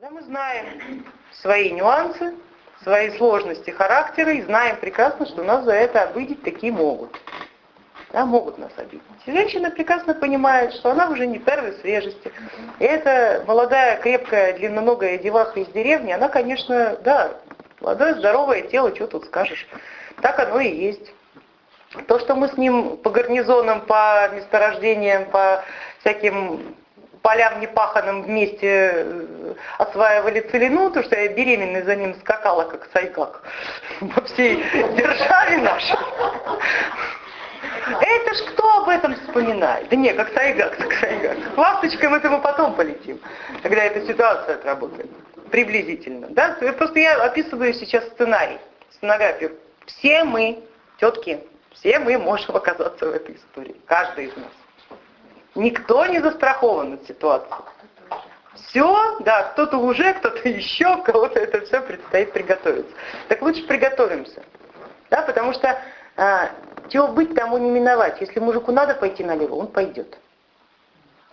Когда мы знаем свои нюансы, свои сложности характера и знаем прекрасно, что нас за это обидеть такие могут. Да, могут нас обидеть. И женщина прекрасно понимает, что она уже не первой свежести. И эта молодая, крепкая, длинноногая деваха из деревни, она, конечно, да, молодое, здоровое тело, что тут скажешь. Так оно и есть. То, что мы с ним по гарнизонам, по месторождениям, по всяким полям непаханным вместе э, осваивали целину, то что я беременной за ним скакала, как сайгак, по всей державе нашей. Это ж кто об этом вспоминает? Да не, как сайгак, как сайгак. К ласточкам это мы потом полетим, когда эта ситуация отработает. Приблизительно. Да? Просто я описываю сейчас сценарий, сценографию. Все мы, тетки, все мы можем оказаться в этой истории. Каждый из нас. Никто не застрахован от ситуации. Все, да, кто-то уже, кто-то еще, кого-то это все предстоит приготовиться. Так лучше приготовимся. Да, потому что а, чего быть, тому не миновать. Если мужику надо пойти налево, он пойдет.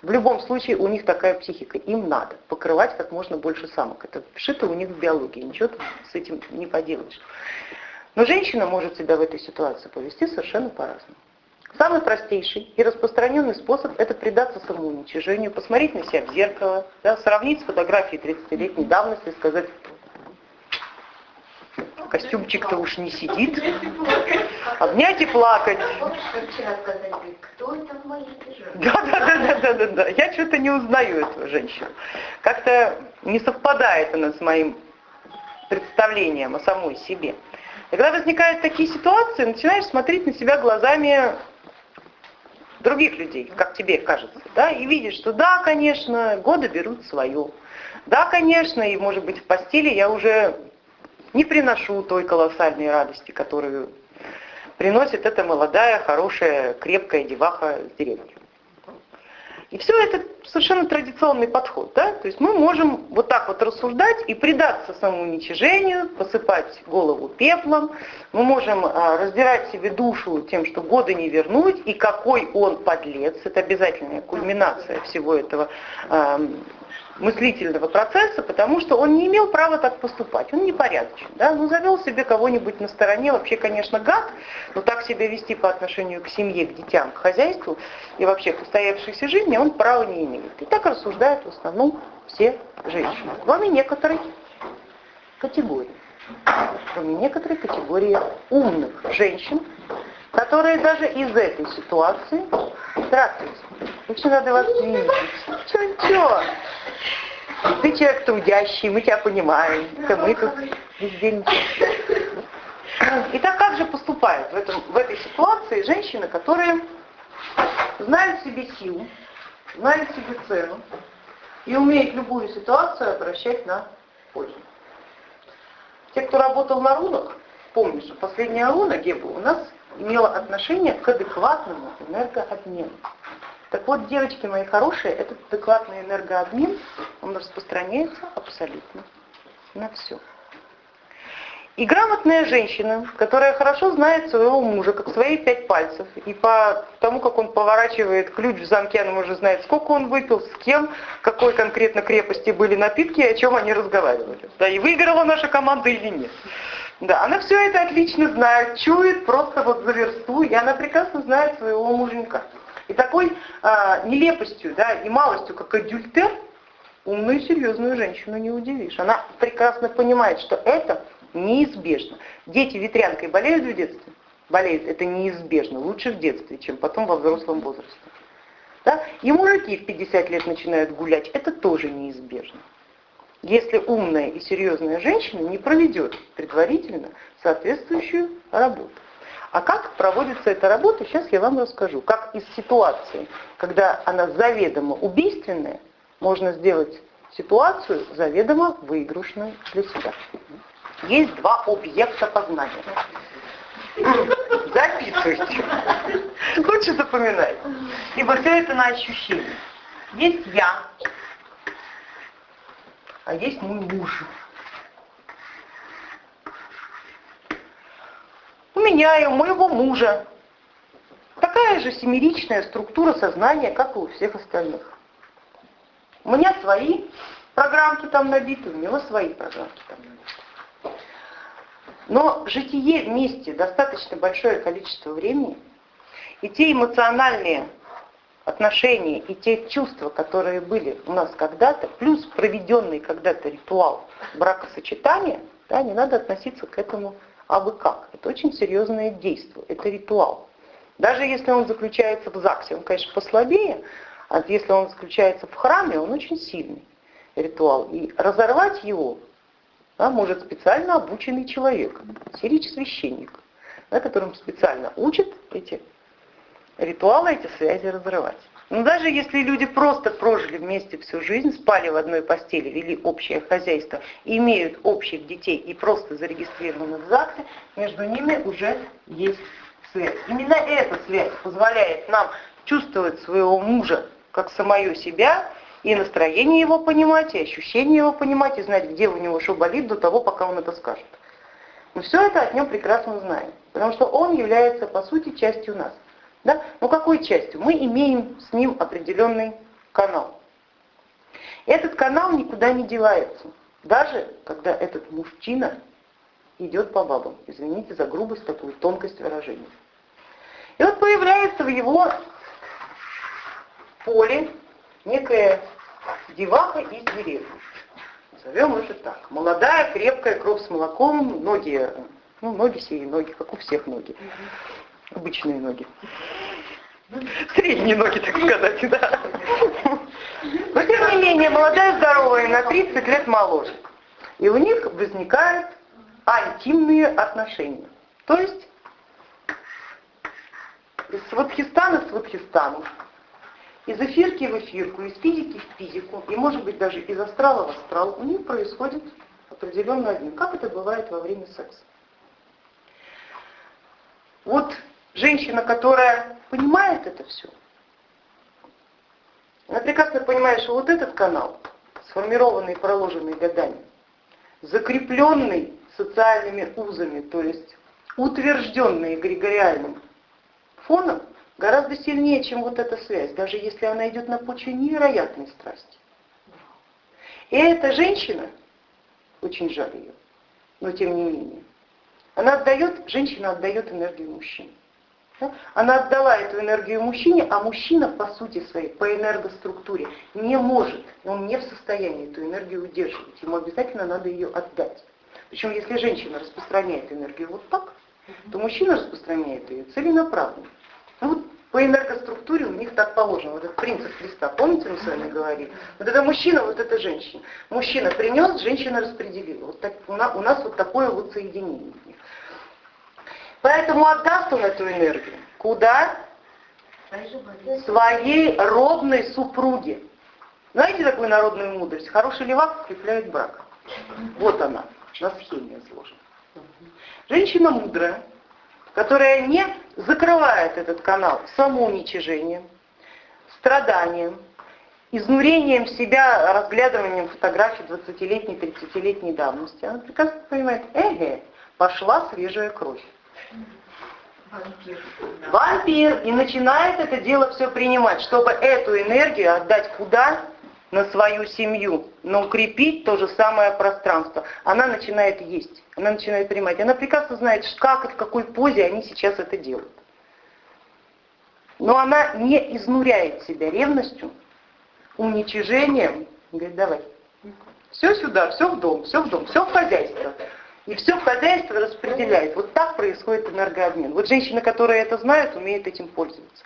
В любом случае у них такая психика. Им надо покрывать как можно больше самок. Это вшито у них в биологии. Ничего с этим не поделаешь. Но женщина может себя в этой ситуации повести совершенно по-разному. Самый простейший и распространенный способ – это предаться самоуничижению, посмотреть на себя в зеркало, да, сравнить с фотографией 30-летней давности и сказать, костюмчик-то уж не сидит, обнять и плакать. Да, да, да, да, да, да. Я что-то не узнаю эту женщину. Как-то не совпадает она с моим представлением о самой себе. Когда возникают такие ситуации, начинаешь смотреть на себя глазами других людей, как тебе кажется, да, и видишь, что да, конечно, годы берут свое. Да, конечно, и может быть в постели я уже не приношу той колоссальной радости, которую приносит эта молодая, хорошая, крепкая деваха с деревни. И все это совершенно традиционный подход. Да? То есть мы можем вот так вот рассуждать и предаться самоуничижению, посыпать голову пеплом. Мы можем а, раздирать себе душу тем, что годы не вернуть, и какой он подлец. Это обязательная кульминация всего этого мыслительного процесса, потому что он не имел права так поступать, он непорядочен. Да? Ну, завел себе кого-нибудь на стороне, вообще, конечно, гад, но так себя вести по отношению к семье, к детям, к хозяйству и вообще к устоявшейся жизни он права не имеет. И так рассуждают в основном все женщины, кроме некоторой категории. Кроме некоторой категории умных женщин, которые даже из этой ситуации Здравствуйте. Очень рада вас видеть. Ничего. Ты человек трудящий, мы тебя понимаем. Это мы тут везде ничего. Итак, как же поступают в, этом, в этой ситуации женщины, которые знают себе силу, знают себе цену и умеют любую ситуацию обращать на пользу. Те, кто работал на рунах, помню, что последняя руна Геба у нас имела отношение к адекватному энергообмену. Так вот, девочки мои хорошие, этот адекватный энергообмен, он распространяется абсолютно на все. И грамотная женщина, которая хорошо знает своего мужа, как свои пять пальцев, и по тому, как он поворачивает ключ в замке, она уже знает, сколько он выпил, с кем, какой конкретно крепости были напитки, и о чем они разговаривали. Да, и выиграла наша команда или нет. Да, она все это отлично знает, чует просто вот за версту, и она прекрасно знает своего муженька. И такой а, нелепостью, да, и малостью, как адюльтер, умную серьезную женщину не удивишь. Она прекрасно понимает, что это неизбежно. Дети ветрянкой болеют в детстве? Болеют. Это неизбежно. Лучше в детстве, чем потом во взрослом возрасте. Да? И мужики в 50 лет начинают гулять. Это тоже неизбежно если умная и серьезная женщина не проведет предварительно соответствующую работу. А как проводится эта работа, сейчас я вам расскажу. Как из ситуации, когда она заведомо убийственная, можно сделать ситуацию заведомо выигрышную для себя. Есть два объекта познания. Записывайте. Лучше запоминать. Ибо все это на ощущение. Есть я, а есть мой муж. У меня и у моего мужа такая же семеричная структура сознания, как и у всех остальных. У меня свои программки там набиты, у него свои программки там набиты. Но житие вместе достаточно большое количество времени, и те эмоциональные отношения и те чувства, которые были у нас когда-то, плюс проведенный когда-то ритуал бракосочетания, да, не надо относиться к этому а вы как. Это очень серьезное действие, это ритуал. Даже если он заключается в ЗАГСе, он, конечно, послабее, а если он заключается в храме, он очень сильный ритуал. И разорвать его да, может специально обученный человек, сирич-священник, да, которым специально учат эти ритуалы, эти связи разрывать. Но даже если люди просто прожили вместе всю жизнь, спали в одной постели, вели общее хозяйство, имеют общих детей и просто зарегистрированы в ЗАГСе, между ними уже есть связь. Именно эта связь позволяет нам чувствовать своего мужа как самое себя, и настроение его понимать, и ощущения его понимать, и знать, где у него что болит до того, пока он это скажет. Мы все это от него прекрасно знаем, потому что он является, по сути, частью нас. Да? Ну какой частью? Мы имеем с ним определенный канал. Этот канал никуда не девается, даже когда этот мужчина идет по бабам. Извините за грубость, такую тонкость выражения. И вот появляется в его поле некая деваха из деревни. Назовем это так. Молодая, крепкая, кровь с молоком, ноги, ну, ноги сии, ноги, как у всех ноги обычные ноги. Средние ноги, так сказать, да. Но тем не менее, молодая, здоровая, на 30 лет моложе. И у них возникают антимные отношения. То есть из Сватхистана в Сватхистану, из эфирки в эфирку, из физики в физику, и может быть даже из астрала в астрал, у них происходит определенный обмен. Как это бывает во время секса? Вот женщина, которая понимает это все, она прекрасно понимает, что вот этот канал, сформированный и проложенный годами, закрепленный социальными узами, то есть утвержденный эгрегориальным фоном, гораздо сильнее, чем вот эта связь, даже если она идет на почве невероятной страсти. И эта женщина, очень жаль ее, но тем не менее, она отдает, женщина отдает энергию мужчине. Она отдала эту энергию мужчине, а мужчина по сути своей, по энергоструктуре не может, он не в состоянии эту энергию удерживать. Ему обязательно надо ее отдать. Причем если женщина распространяет энергию вот так, то мужчина распространяет ее целенаправленно. Ну, вот по энергоструктуре у них так положено. Вот этот принцип Христа, помните, мы с вами говорили? Вот это мужчина, вот это женщина. Мужчина принес, женщина распределила. Вот так, у, нас, у нас вот такое вот соединение. Поэтому отдаст он эту энергию. Куда? Своей родной супруге. Знаете такую народную мудрость? Хороший левак укрепляет брак. Вот она, на схеме изложена. Женщина мудрая, которая не закрывает этот канал самоуничижением, страданием, изнурением себя, разглядыванием фотографий 20-летней, 30-летней давности. Она прекрасно понимает, эге, пошла свежая кровь. Вампир. И начинает это дело все принимать, чтобы эту энергию отдать куда? На свою семью, но укрепить то же самое пространство. Она начинает есть, она начинает принимать. Она прекрасно знает, как и в какой позе они сейчас это делают. Но она не изнуряет себя ревностью, уничижением. Говорит, давай, все сюда, все в дом, все в дом, все в хозяйство. И все хозяйство распределяет. Вот так происходит энергообмен. Вот женщины, которые это знают, умеют этим пользоваться.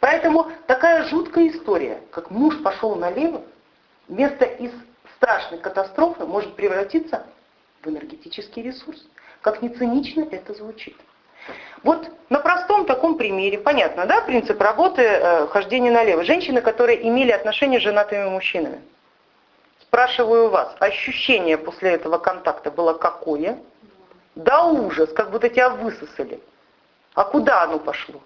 Поэтому такая жуткая история, как муж пошел налево, вместо из страшной катастрофы может превратиться в энергетический ресурс. Как не цинично это звучит. Вот на простом таком примере, понятно, да, принцип работы э, хождения налево. Женщины, которые имели отношения с женатыми мужчинами. Спрашиваю вас, ощущение после этого контакта было какое? Да ужас, как будто тебя высосали. А куда оно пошло?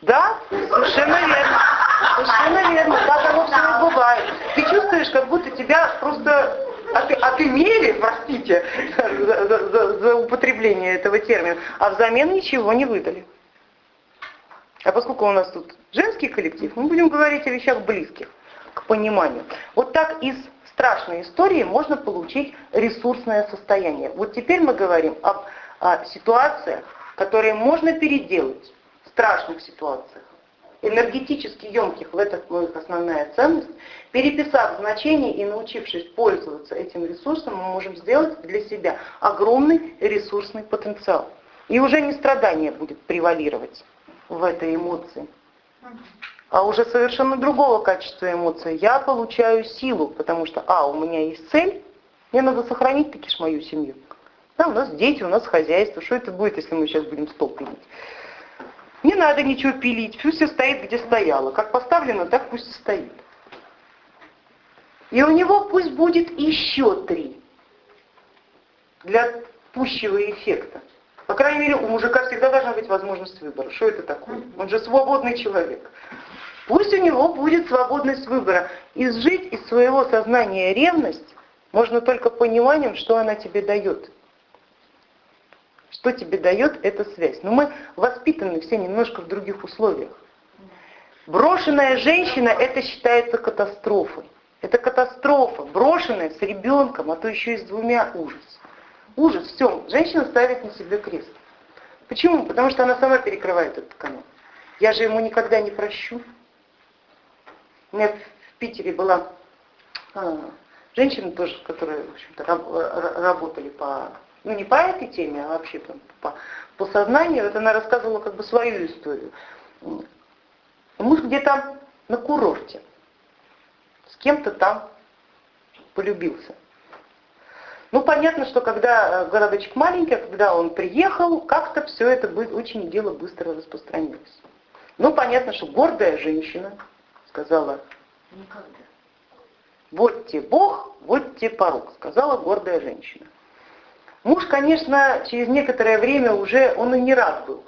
Да, совершенно верно. Совершенно верно. Так оно все и бывает. Ты чувствуешь, как будто тебя просто от, отымели, простите за, за, за, употребление этого термина, а взамен ничего не выдали. А поскольку у нас тут женский коллектив, мы будем говорить о вещах близких. К пониманию. Вот так из страшной истории можно получить ресурсное состояние. Вот теперь мы говорим об о ситуациях, которые можно переделать, в страшных ситуациях, энергетически емких, в этом их основная ценность, переписав значение и научившись пользоваться этим ресурсом, мы можем сделать для себя огромный ресурсный потенциал. И уже не страдание будет превалировать в этой эмоции, а уже совершенно другого качества эмоции. Я получаю силу, потому что, а, у меня есть цель, мне надо сохранить таки ж мою семью. Да, у нас дети, у нас хозяйство. Что это будет, если мы сейчас будем стол пилить? Не надо ничего пилить, пусть все стоит, где стояло. Как поставлено, так пусть и стоит. И у него пусть будет еще три для пущего эффекта. По крайней мере, у мужика всегда должна быть возможность выбора. Что это такое? Он же свободный человек. Пусть у него будет свободность выбора. Изжить из своего сознания ревность можно только пониманием, что она тебе дает. Что тебе дает эта связь? Но мы воспитаны все немножко в других условиях. Брошенная женщина это считается катастрофой. Это катастрофа, брошенная с ребенком, а то еще и с двумя ужас. Ужас, все, женщина ставит на себе крест. Почему? Потому что она сама перекрывает этот канал. Я же ему никогда не прощу. Меня в Питере была а, женщина тоже, которые, в общем-то, работали по ну не по этой теме, а вообще там, по, по сознанию, вот она рассказывала как бы свою историю. Муж где-то на курорте, с кем-то там полюбился. Ну, понятно, что когда э, городочек маленький, когда он приехал, как-то все это очень дело быстро распространилось. Ну, понятно, что гордая женщина сказала, никогда. Вот те Бог, вот те порог, сказала гордая женщина. Муж, конечно, через некоторое время уже, он и не рад был,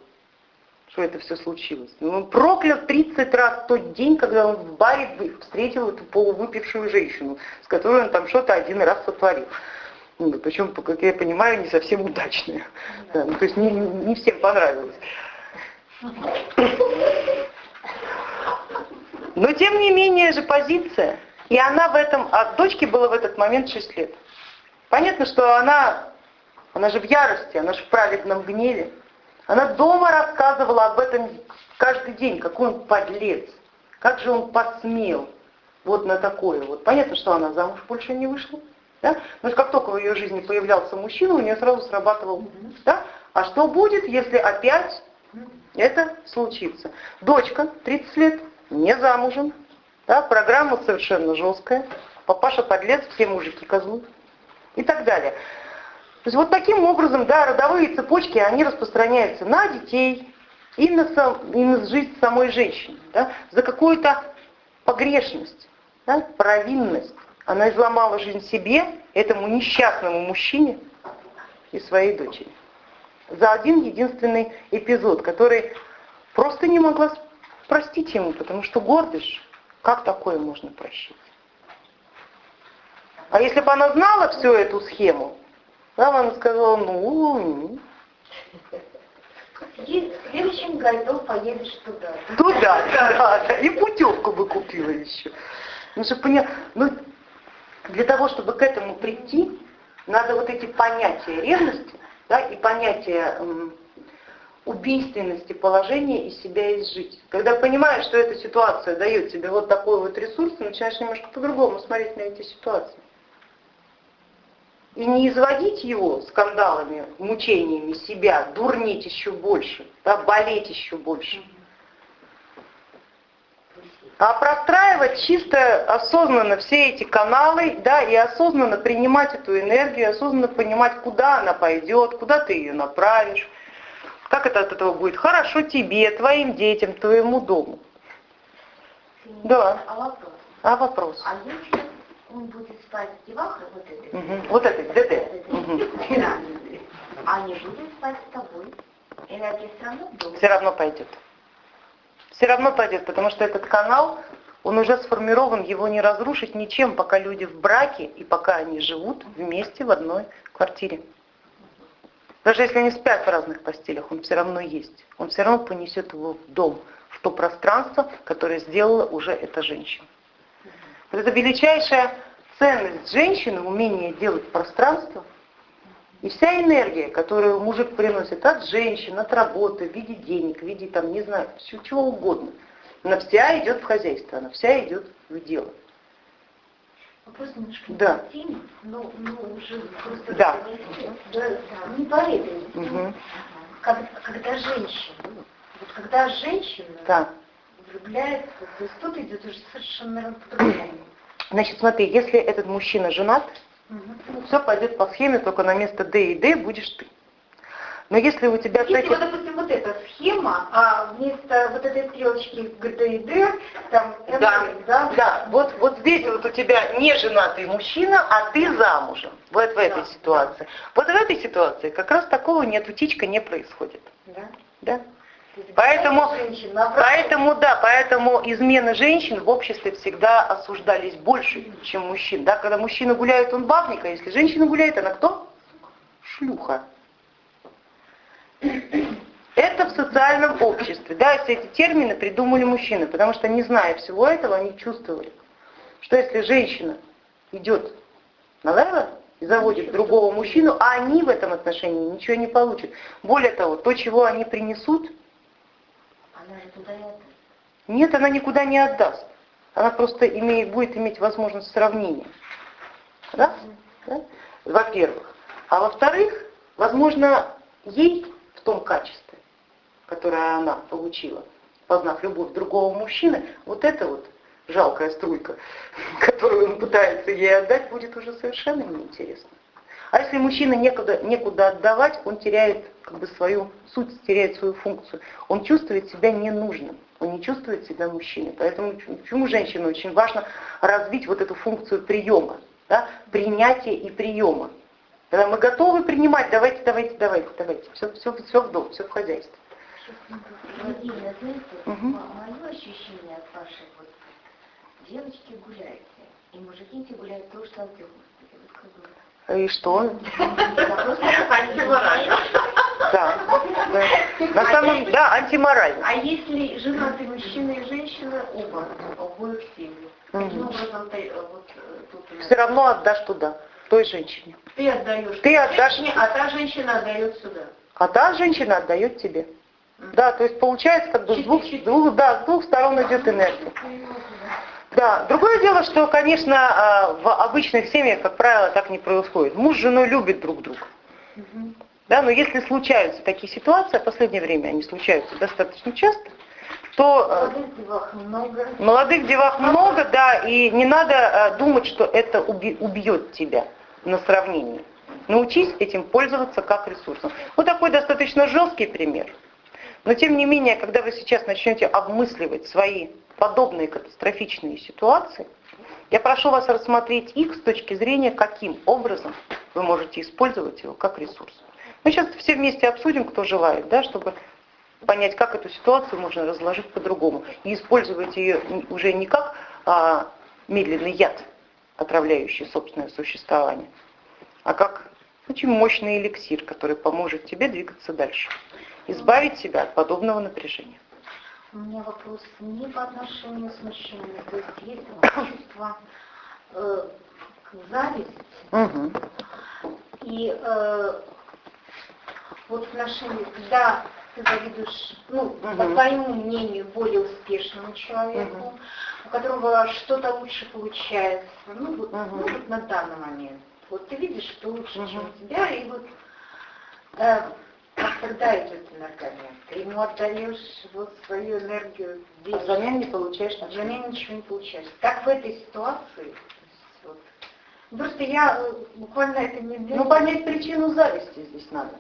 что это все случилось. Он проклял 30 раз тот день, когда он в баре встретил эту полувыпившую женщину, с которой он там что-то один раз сотворил. Ну, причем, как я понимаю, не совсем удачное. Да, ну, то есть не, не всем понравилось. Но тем не менее же позиция. И она в этом, а дочке было в этот момент 6 лет. Понятно, что она она же в ярости, она же в праведном гневе. Она дома рассказывала об этом каждый день, какой он подлец, как же он посмел вот на такое. Вот понятно, что она замуж больше не вышла. Да? Но как только в ее жизни появлялся мужчина, у нее сразу срабатывал. Да? А что будет, если опять это случится? Дочка, 30 лет, не замужем, да? программа совершенно жесткая, папаша подлец, все мужики козлы и так далее. То есть вот таким образом, да, родовые цепочки, они распространяются на детей и на, сам, и на жизнь самой женщины. Да, за какую-то погрешность, да, провинность. Она изломала жизнь себе, этому несчастному мужчине и своей дочери. За один единственный эпизод, который просто не могла простить ему, потому что гордыш, как такое можно прощать? А если бы она знала всю эту схему, нам она сказала, ну... И в следующем году поедешь туда. Туда, да, да. И путевку бы купила еще. Ну, чтобы понять, ну, для того, чтобы к этому прийти, надо вот эти понятия ревности, да, и понятия убийственности положения из себя изжить. Когда понимаешь, что эта ситуация дает тебе вот такой вот ресурс, начинаешь немножко по-другому смотреть на эти ситуации и не изводить его скандалами, мучениями себя, дурнить еще больше, да, болеть еще больше. А простраивать чисто осознанно все эти каналы, да, и осознанно принимать эту энергию, осознанно понимать, куда она пойдет, куда ты ее направишь, как это от этого будет хорошо тебе, твоим детям, твоему дому. Да. А вопрос? А вопрос? А если он будет спать в девахах вот. Угу. Вот этой, ДД. Угу. А не будет спать с тобой. Энергия все равно будет. Все равно пойдет. Все равно пойдет, потому что этот канал, он уже сформирован, его не разрушить ничем, пока люди в браке и пока они живут вместе в одной квартире. Даже если они спят в разных постелях, он все равно есть. Он все равно понесет его в дом, в то пространство, которое сделала уже эта женщина. Это величайшая ценность женщины, умение делать пространство. И вся энергия, которую мужик приносит от женщин, от работы, в виде денег, в виде там, не знаю, чего угодно, она вся идет в хозяйство, она вся идет в дело. Вопрос немножко Да. теме, но, но уже просто Да. да, не по этой. Мгм. Как- когда женщина, вот когда женщина Да. влюбляется, то есть тут идет уже совершенно по-другому. Значит, смотри, если этот мужчина женат, Мгм. все пойдет по схеме, только на место Д и Д будешь ты. Но если у тебя Если вот, допустим, вот эта схема, а вместо вот этой стрелочки ГД и Д, там МД, Да, да? да, вот, вот здесь вот у тебя не женатый мужчина, а ты замужем. Вот в этой Да. ситуации. Вот в этой ситуации как раз такого нет, утечка не происходит. Да. Да? Поэтому- наоборот, Поэтому, да, поэтому измены женщин в обществе всегда осуждались больше, чем мужчин. Да? Когда мужчина гуляет, он бабник, а если женщина гуляет, она кто? Шлюха. Это в социальном обществе. Да, все эти термины придумали мужчины, потому что не зная всего этого, они чувствовали, что если женщина идет налево и заводит другого мужчину, а они в этом отношении ничего не получат. Более того, то, чего они принесут, Она же туда и отдаст. нет, она никуда не отдаст. Она просто имеет, будет иметь возможность сравнения. Да? Да? Во-первых. А во-вторых, возможно, ей том качестве, которое она получила, познав любовь другого мужчины, вот эта вот жалкая струйка, которую он пытается ей отдать, будет уже совершенно неинтересно. А если мужчина некуда, некуда отдавать, он теряет как бы свою суть, теряет свою функцию. Он чувствует себя ненужным, он не чувствует себя мужчиной. Поэтому почему женщине очень важно развить вот эту функцию приема, да, принятия и приема. Когда мы готовы принимать, давайте, давайте, давайте, давайте. Все, все, все в дом, все в хозяйстве. Отдельно, знаете, Мгм. мое ощущение от вашей вот девочки гуляете, и мужики эти гуляют то, что от Господи, вот как бы. И что? Да, да. На самом да, антиморально. А если женатый мужчина и женщина, оба, обоих семьи, каким образом ты, э, вот э, тут нас- Все равно отдашь туда, той женщине. ты отдаешь Ты отдашь- женщине, а та женщина отдает сюда. А та женщина отдает тебе. Да, то есть получается как бы с двух, двух- да, с двух сторон идет энергия. Да, другое дело, что, конечно, а, в обычных семьях, как правило, так не происходит. Муж с женой любят друг друга. Да, но если случаются такие ситуации, а в последнее время они случаются достаточно часто, то э, Молодых девах много. молодых девах много, да, и не надо э, думать, что это убьет тебя на сравнении. Научись этим пользоваться как ресурсом. Вот такой достаточно жесткий пример. Но тем не менее, когда вы сейчас начнете обмысливать свои подобные катастрофичные ситуации, я прошу вас рассмотреть их с точки зрения, каким образом вы можете использовать его как ресурс. Мы сейчас все вместе обсудим, кто желает, да, чтобы понять, как эту ситуацию можно разложить по-другому и использовать ее уже не как а, медленный яд, отравляющий собственное существование, а как очень мощный эликсир, который поможет тебе двигаться дальше, избавить себя от подобного напряжения. У меня вопрос не по отношению с мужчинами, то есть есть чувство э, зависти Мгм. и э, вот в отношении, когда завидуешь, ну, по Мгм. твоему мнению, более успешному человеку, у которого что-то лучше получается, ну вот, Мгм. ну, вот на данный момент. Вот ты видишь, что лучше, Мгм. чем у тебя, и вот э, как тогда идет энергомент. Ты ему отдаешь вот свою энергию А взамен не получаешь ничего. взамен ничего не получаешь. Так в этой ситуации, вот, просто я э, буквально это не Ну, понять причину зависти здесь надо.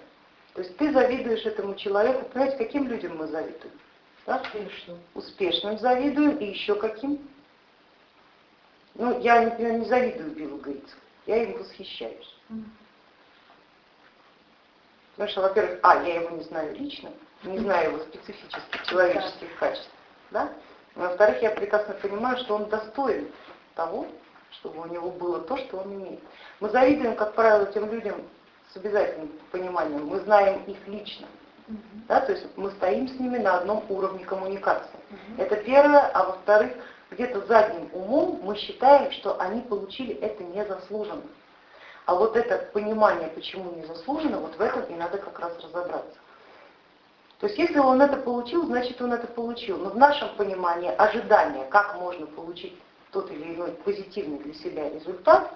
То есть ты завидуешь этому человеку, понимаете, каким людям мы завидуем? Да? Успешно. Успешным завидуем и еще каким? Ну, я, например, не завидую Биллу Гейтсу, я им восхищаюсь. Потому что, во-первых, а, я его не знаю лично, не знаю его специфических человеческих качеств, да? Во-вторых, я прекрасно понимаю, что он достоин того, чтобы у него было то, что он имеет. Мы завидуем, как правило, тем людям с обязательным пониманием, мы знаем их лично, да, то есть мы стоим с ними на одном уровне коммуникации. Это первое, а во-вторых, где-то задним умом мы считаем, что они получили это незаслуженно. А вот это понимание, почему незаслуженно, вот в этом и надо как раз разобраться. То есть если он это получил, значит он это получил. Но в нашем понимании ожидания, как можно получить тот или иной позитивный для себя результат,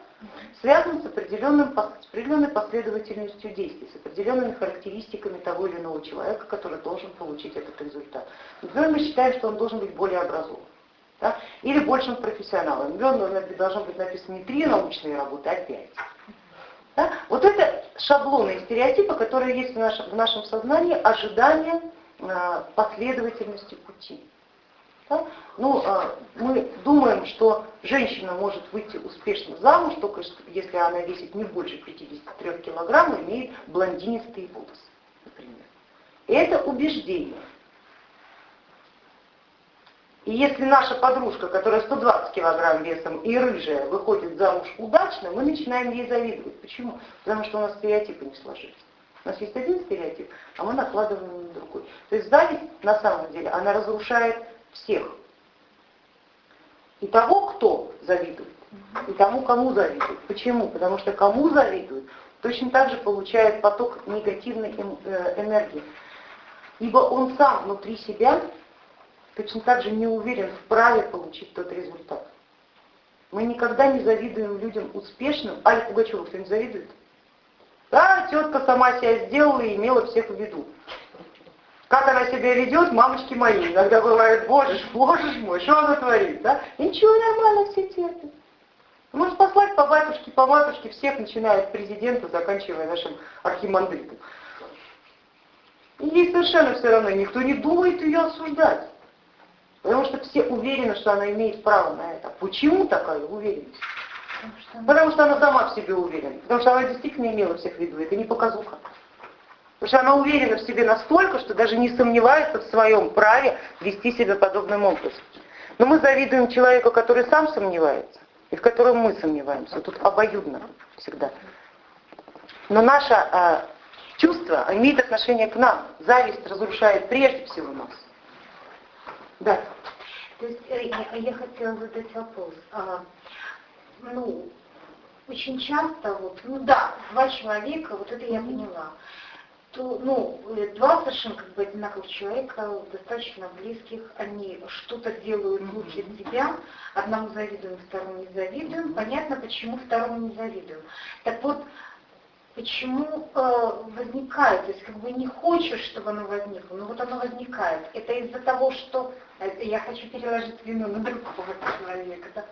связан с, определенным, с определенной последовательностью действий, с определенными характеристиками того или иного человека, который должен получить этот результат. Например, мы считаем, что он должен быть более образован. Да? Или большим профессионалом. Например, должно быть написано не три научные работы, а пять. Да? Вот это шаблоны и стереотипы, которые есть в нашем, в нашем сознании, ожидания э, последовательности пути. Да? Ну, э, мы думаем, что женщина может выйти успешно замуж, только если она весит не больше 53 килограмм и имеет блондинистые волосы, например. Это убеждение. И если наша подружка, которая 120 килограмм весом и рыжая, выходит замуж удачно, мы начинаем ей завидовать. Почему? Потому что у нас стереотипы не сложились. У нас есть один стереотип, а мы накладываем на другой. То есть зависть на самом деле, она разрушает всех. И того, кто завидует, и тому, кому завидует. Почему? Потому что кому завидует, точно так же получает поток негативной э, энергии. Ибо он сам внутри себя точно так же не уверен в праве получить тот результат. Мы никогда не завидуем людям успешным. Аля Пугачева кто-нибудь завидует? Да, тетка сама себя сделала и имела всех в виду. Как она себя ведет, мамочки мои. Иногда бывает, боже ж, боже ж мой, что она творит, да? И ничего, нормально, все терпят. Может послать по батюшке, по матушке всех, начиная от президента, заканчивая нашим архимандритом. И ей совершенно все равно, никто не думает ее осуждать. Потому что все уверены, что она имеет право на это. Почему такая уверенность? Потому что, Потому что она сама в себе уверена. Потому что она действительно имела всех в виду. Это не показуха. Потому что она уверена в себе настолько, что даже не сомневается в своем праве вести себя подобным образом. Но мы завидуем человеку, который сам сомневается, и в котором мы сомневаемся. Тут обоюдно всегда. Но наше э, чувство имеет отношение к нам. Зависть разрушает прежде всего нас. Да. То есть э, я, я хотела задать вопрос. А, ну, очень часто, вот, ну да, два человека, вот это я поняла, то, ну, э, два совершенно как бы одинаковых человека, достаточно близких, они что-то делают лучше себя, одному завидуем, второму не завидуем, понятно, почему второму не завидуем. Так вот, почему э, возникает, то есть как бы не хочешь, чтобы оно возникло, но вот оно возникает. Это из-за того, что э, я хочу переложить вину на другого человека. Да?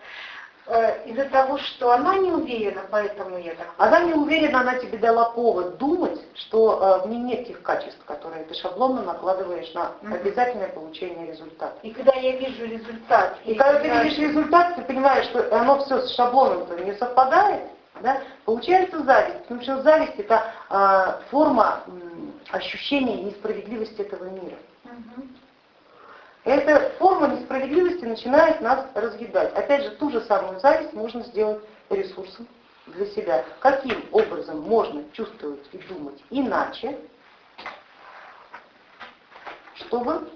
Э, из-за того, что она не уверена, поэтому я так... Она не уверена, она тебе дала повод думать, что э, в ней нет тех качеств, которые ты шаблонно накладываешь на обязательное получение результата. И когда я вижу результат... И когда ты видишь результат, ты понимаешь, что оно все с шаблоном не совпадает, да? Получается зависть, потому что зависть это э, форма э, ощущения несправедливости этого мира. Угу. Эта форма несправедливости начинает нас разъедать. Опять же, ту же самую зависть можно сделать ресурсом для себя. Каким образом можно чувствовать и думать иначе, чтобы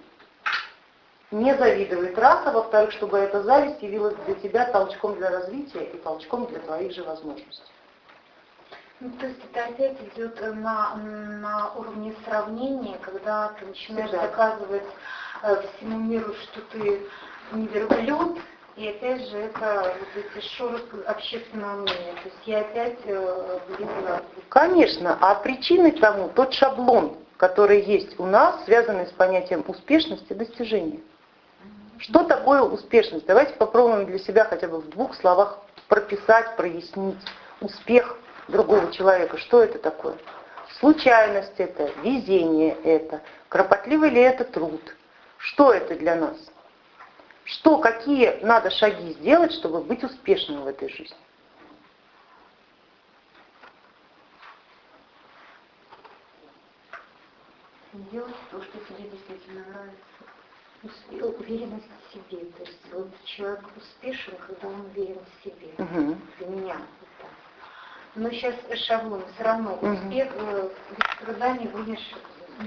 не завидовать раз, а во-вторых, чтобы эта зависть явилась для тебя толчком для развития и толчком для твоих же возможностей. Ну, то есть это опять идет на, на уровне сравнения, когда ты начинаешь Всегда. доказывать всему миру, что ты не верблюд, и опять же это вот эти шоры общественного мнения. То есть я опять э, влезла. Конечно, а причиной тому тот шаблон, который есть у нас, связанный с понятием успешности достижения. Что такое успешность? Давайте попробуем для себя хотя бы в двух словах прописать, прояснить успех другого человека. Что это такое? Случайность это, везение это, кропотливый ли это труд? Что это для нас? Что, какие надо шаги сделать, чтобы быть успешным в этой жизни? Делать то, что тебе действительно нравится уверенность в себе. То есть вот человек успешен, когда он уверен в себе. Угу. Для меня вот так. Но сейчас шаблон все равно угу. успех, э, без труда не будешь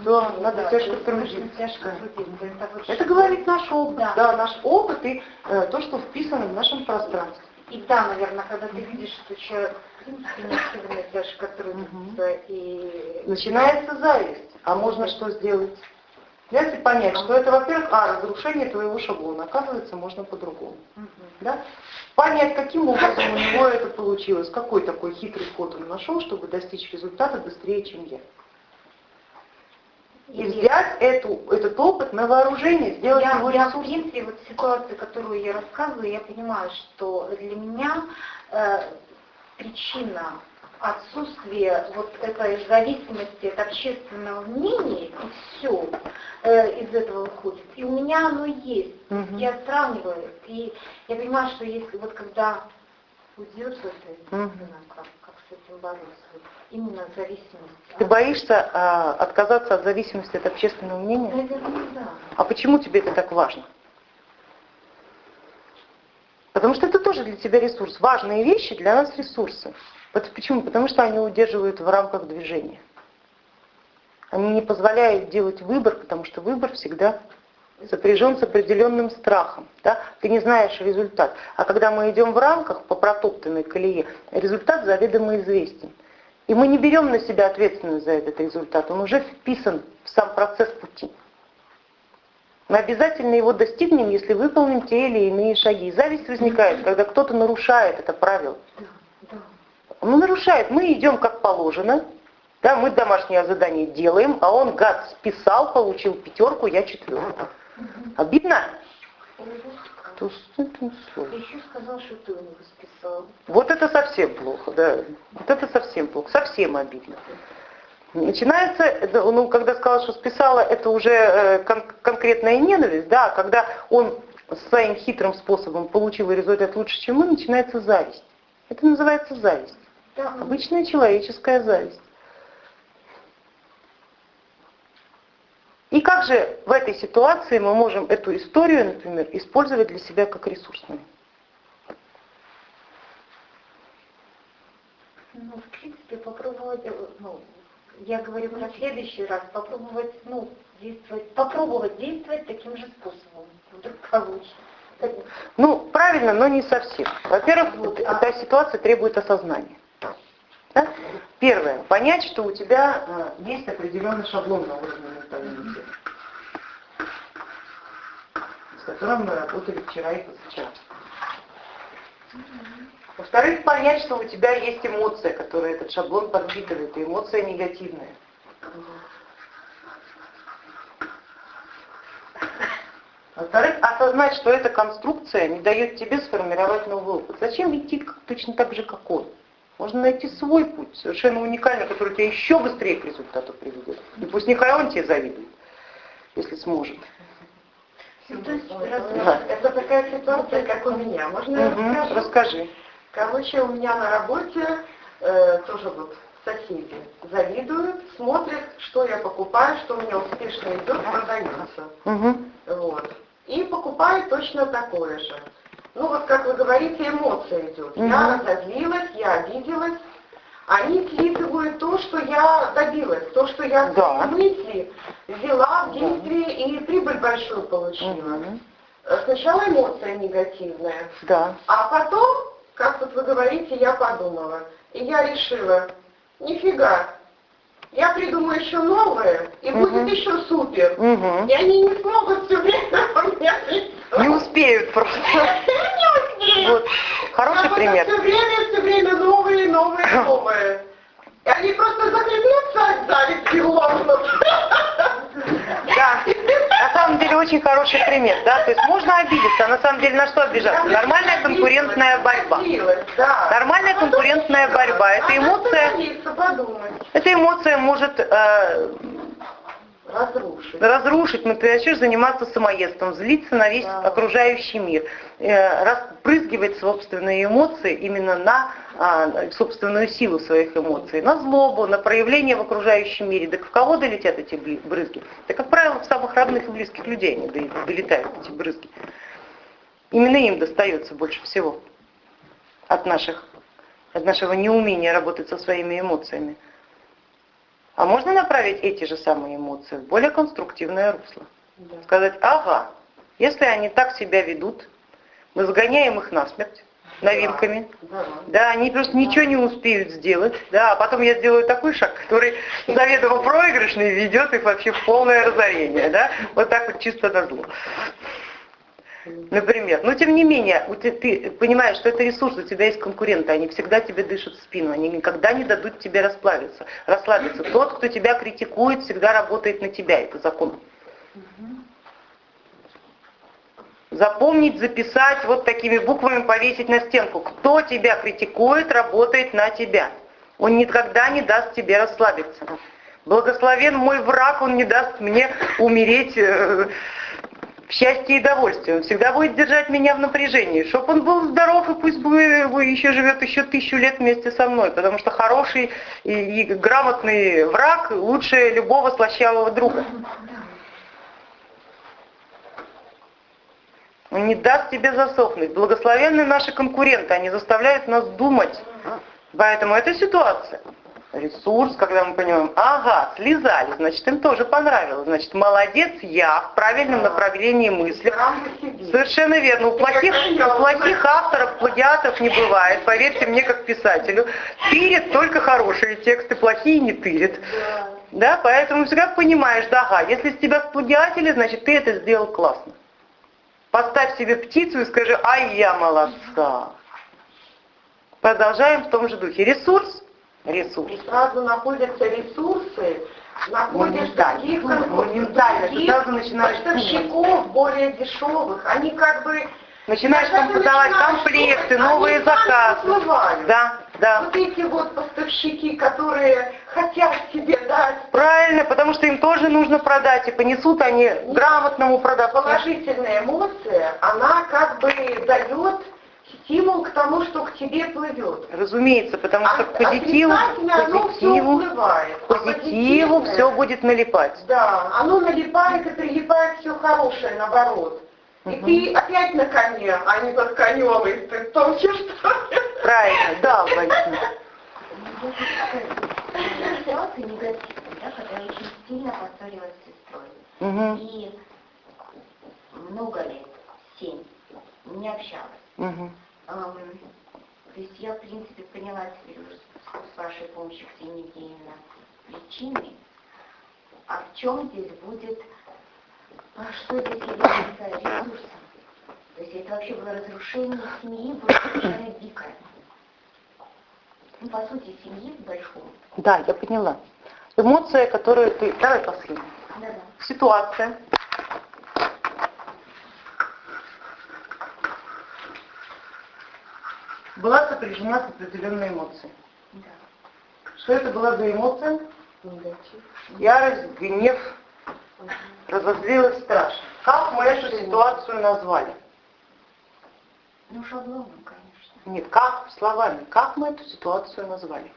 Да, надо да, тяжко трудиться. Тяжко трудиться. Это, вот Это говорит наш опыт, Да. да, наш опыт и э, то, что вписано в нашем пространстве. И да, наверное, когда ты видишь, что человек в принципе не особенно тяжко трудится и... Начинается зависть. А можно что сделать? Взять и понять, что это, во-первых, а, разрушение твоего шаблона. Оказывается, можно по-другому. Да? Понять, каким образом у него это получилось, какой такой хитрый ход он нашел, чтобы достичь результата быстрее, чем я. И взять эту, этот опыт на вооружение, сделать я, его я, в принципе, вот ситуацию, которую я рассказываю, я понимаю, что для меня э, причина отсутствия вот этой зависимости от общественного мнения, и все из этого выходит. И у меня оно есть. Мгм. Я сравниваю, и я понимаю, что если вот когда уйдет вот это, Мгм. Этим бороться, именно зависимость. Ты боишься а, отказаться от зависимости от общественного мнения? Наверное, да. А почему тебе это так важно? Потому что это тоже для тебя ресурс. Важные вещи для нас ресурсы. Вот почему? Потому что они удерживают в рамках движения. Они не позволяют делать выбор, потому что выбор всегда сопряжен с определенным страхом. Да? Ты не знаешь результат. А когда мы идем в рамках по протоптанной колее, результат заведомо известен. И мы не берем на себя ответственность за этот результат. Он уже вписан в сам процесс пути. Мы обязательно его достигнем, если выполним те или иные шаги. Зависть возникает, когда кто-то нарушает это правило. Он нарушает. Мы идем как положено, да, мы домашнее задание делаем, а он, гад, списал, получил пятерку, я четверку. Обидно? Кто с этим еще сказал, что ты у него списал. Вот это совсем плохо, да. Вот это совсем плохо, совсем обидно. Начинается, ну, когда сказала, что списала, это уже э, кон- конкретная ненависть, да, когда он своим хитрым способом получил результат лучше, чем мы, начинается зависть. Это называется зависть. Да, Обычная человеческая зависть. И как же в этой ситуации мы можем эту историю, например, использовать для себя как ресурсную? ну, в принципе, попробовать, э, ну, я говорю про следующий раз, попробовать, ну, действовать, попробовать действовать таким же способом. Вдруг получится. Ну, правильно, но не совсем. Во-первых, Вот, а- эта ситуация требует осознания. Да? Первое, понять, что у тебя э, есть определенный шаблон на уровне с которым мы работали вчера и позавчера. Во-вторых, понять, что у тебя есть эмоция, которая этот шаблон подпитывает, и эмоция негативная. Во-вторых, осознать, что эта конструкция не дает тебе сформировать новый опыт. Зачем идти как- точно так же, как он? Можно найти свой путь, совершенно уникальный, который тебя еще быстрее к результату приведет. И пусть он тебе завидует, если сможет. Ну, то есть, раз- Да. Это такая ситуация, как у меня. Можно я расскажу? Расскажи. Короче, у меня на работе э, тоже вот соседи завидуют, смотрят, что я покупаю, что у меня успешно идет, продается. Мгм. Вот. И покупают точно такое же. Ну вот, как вы говорите, эмоция идет. Я Мгм. разозлилась, я обиделась. Они слизывают то, что я добилась, то, что я в Да. свои мысли взяла в действие и прибыль большую получила. Э, Сначала эмоция негативная, Да. а потом, как вот вы говорите, я подумала. И я решила, нифига, я придумаю еще новое, и Мгм. будет еще супер. Мгм. И они не смогут все время у меня Не успеют просто. Не успеют. Вот. Хороший пример. Все время, все время новые, новые, новые. И они просто захлебнутся от зависти. Да, на самом деле очень хороший пример, да, то есть можно обидеться, а на самом деле на что обижаться? Нормальная конкурентная борьба. Нормальная конкурентная борьба, это эмоция, эта эмоция может э, Разрушить. разрушить, мы начнешь заниматься самоедством, злиться на весь Да. окружающий мир, э, распрызгивать собственные эмоции именно на а, собственную силу своих эмоций, на злобу, на проявление в окружающем мире. Так в кого долетят эти брызги? Да, как правило, в самых родных и близких людей они до- долетают, эти брызги. Именно им достается больше всего от, наших, от нашего неумения работать со своими эмоциями. А можно направить эти же самые эмоции в более конструктивное русло. Да. Сказать, ага, если они так себя ведут, мы загоняем их насмерть новинками. Да, да они просто ничего не успеют сделать. Да, а потом я сделаю такой шаг, который заведомо проигрышный ведет их вообще в полное разорение. Да? Вот так вот чисто на зло. Например. Но тем не менее, ты понимаешь, что это ресурс, у тебя есть конкуренты, они всегда тебе дышат в спину, они никогда не дадут тебе расплавиться. расслабиться. Тот, кто тебя критикует, всегда работает на тебя, это закон. Запомнить, записать, вот такими буквами повесить на стенку. Кто тебя критикует, работает на тебя. Он никогда не даст тебе расслабиться. Благословен мой враг, он не даст мне умереть э, в счастье и довольстве. Он всегда будет держать меня в напряжении, чтобы он был здоров и пусть бы еще живет еще тысячу лет вместе со мной, потому что хороший и, и грамотный враг лучше любого слащавого друга. Он не даст тебе засохнуть. Благословенные наши конкуренты, они заставляют нас думать. Поэтому эта ситуация ресурс, когда мы понимаем, ага, слезали, значит, им тоже понравилось, значит, молодец, я в правильном направлении мысли. Совершенно верно. У плохих, у плохих авторов плагиатов не бывает, поверьте мне, как писателю. Тырит только хорошие тексты, плохие не тырит. Да, поэтому всегда понимаешь, да, ага, если с тебя сплагиатили, значит, ты это сделал классно. Поставь себе птицу и скажи, ай, я молодца. Продолжаем в том же духе. Ресурс ресурс. И сразу находятся ресурсы, находятся таких моментально, сразу начинаешь поставщиков более дешевых. Они как бы Начинаешь там подавать комплекты, новые заказы. Да, да. Вот эти вот поставщики, которые хотят себе дать. Правильно, потому что им тоже нужно продать, и понесут они грамотному продавцу. Положительная эмоция, она как бы дает стимул к тому, что к тебе плывет. Разумеется, потому что к позитиву, позитиву, все позитиву все будет налипать. Да, оно налипает и прилипает все хорошее, наоборот. И угу. ты опять на коне, а не под конем, и ты тонче что Правильно, да, Валентина. Ситуация негативная, да, когда я очень сильно поссорилась с сестрой. Угу. И много лет, семь, не общалась. Угу. То есть я, в принципе, поняла теперь уже с вашей помощью, Ксения Евгеньевна, причины. А в чем здесь будет, а что здесь является ресурсом? То есть это вообще было разрушение семьи, было совершенно дикое. Ну, по сути, семьи в большом. Да, я поняла. Эмоция, которую ты... Давай последнюю. Да, да. Ситуация, была сопряжена с определенной эмоцией. Да. Что это была за эмоция? Негатив. Ярость, гнев, угу. разозлилась страшно. Как мы эту ситуацию назвали? Ну, шаблоном, конечно. Нет, как словами, как мы эту ситуацию назвали?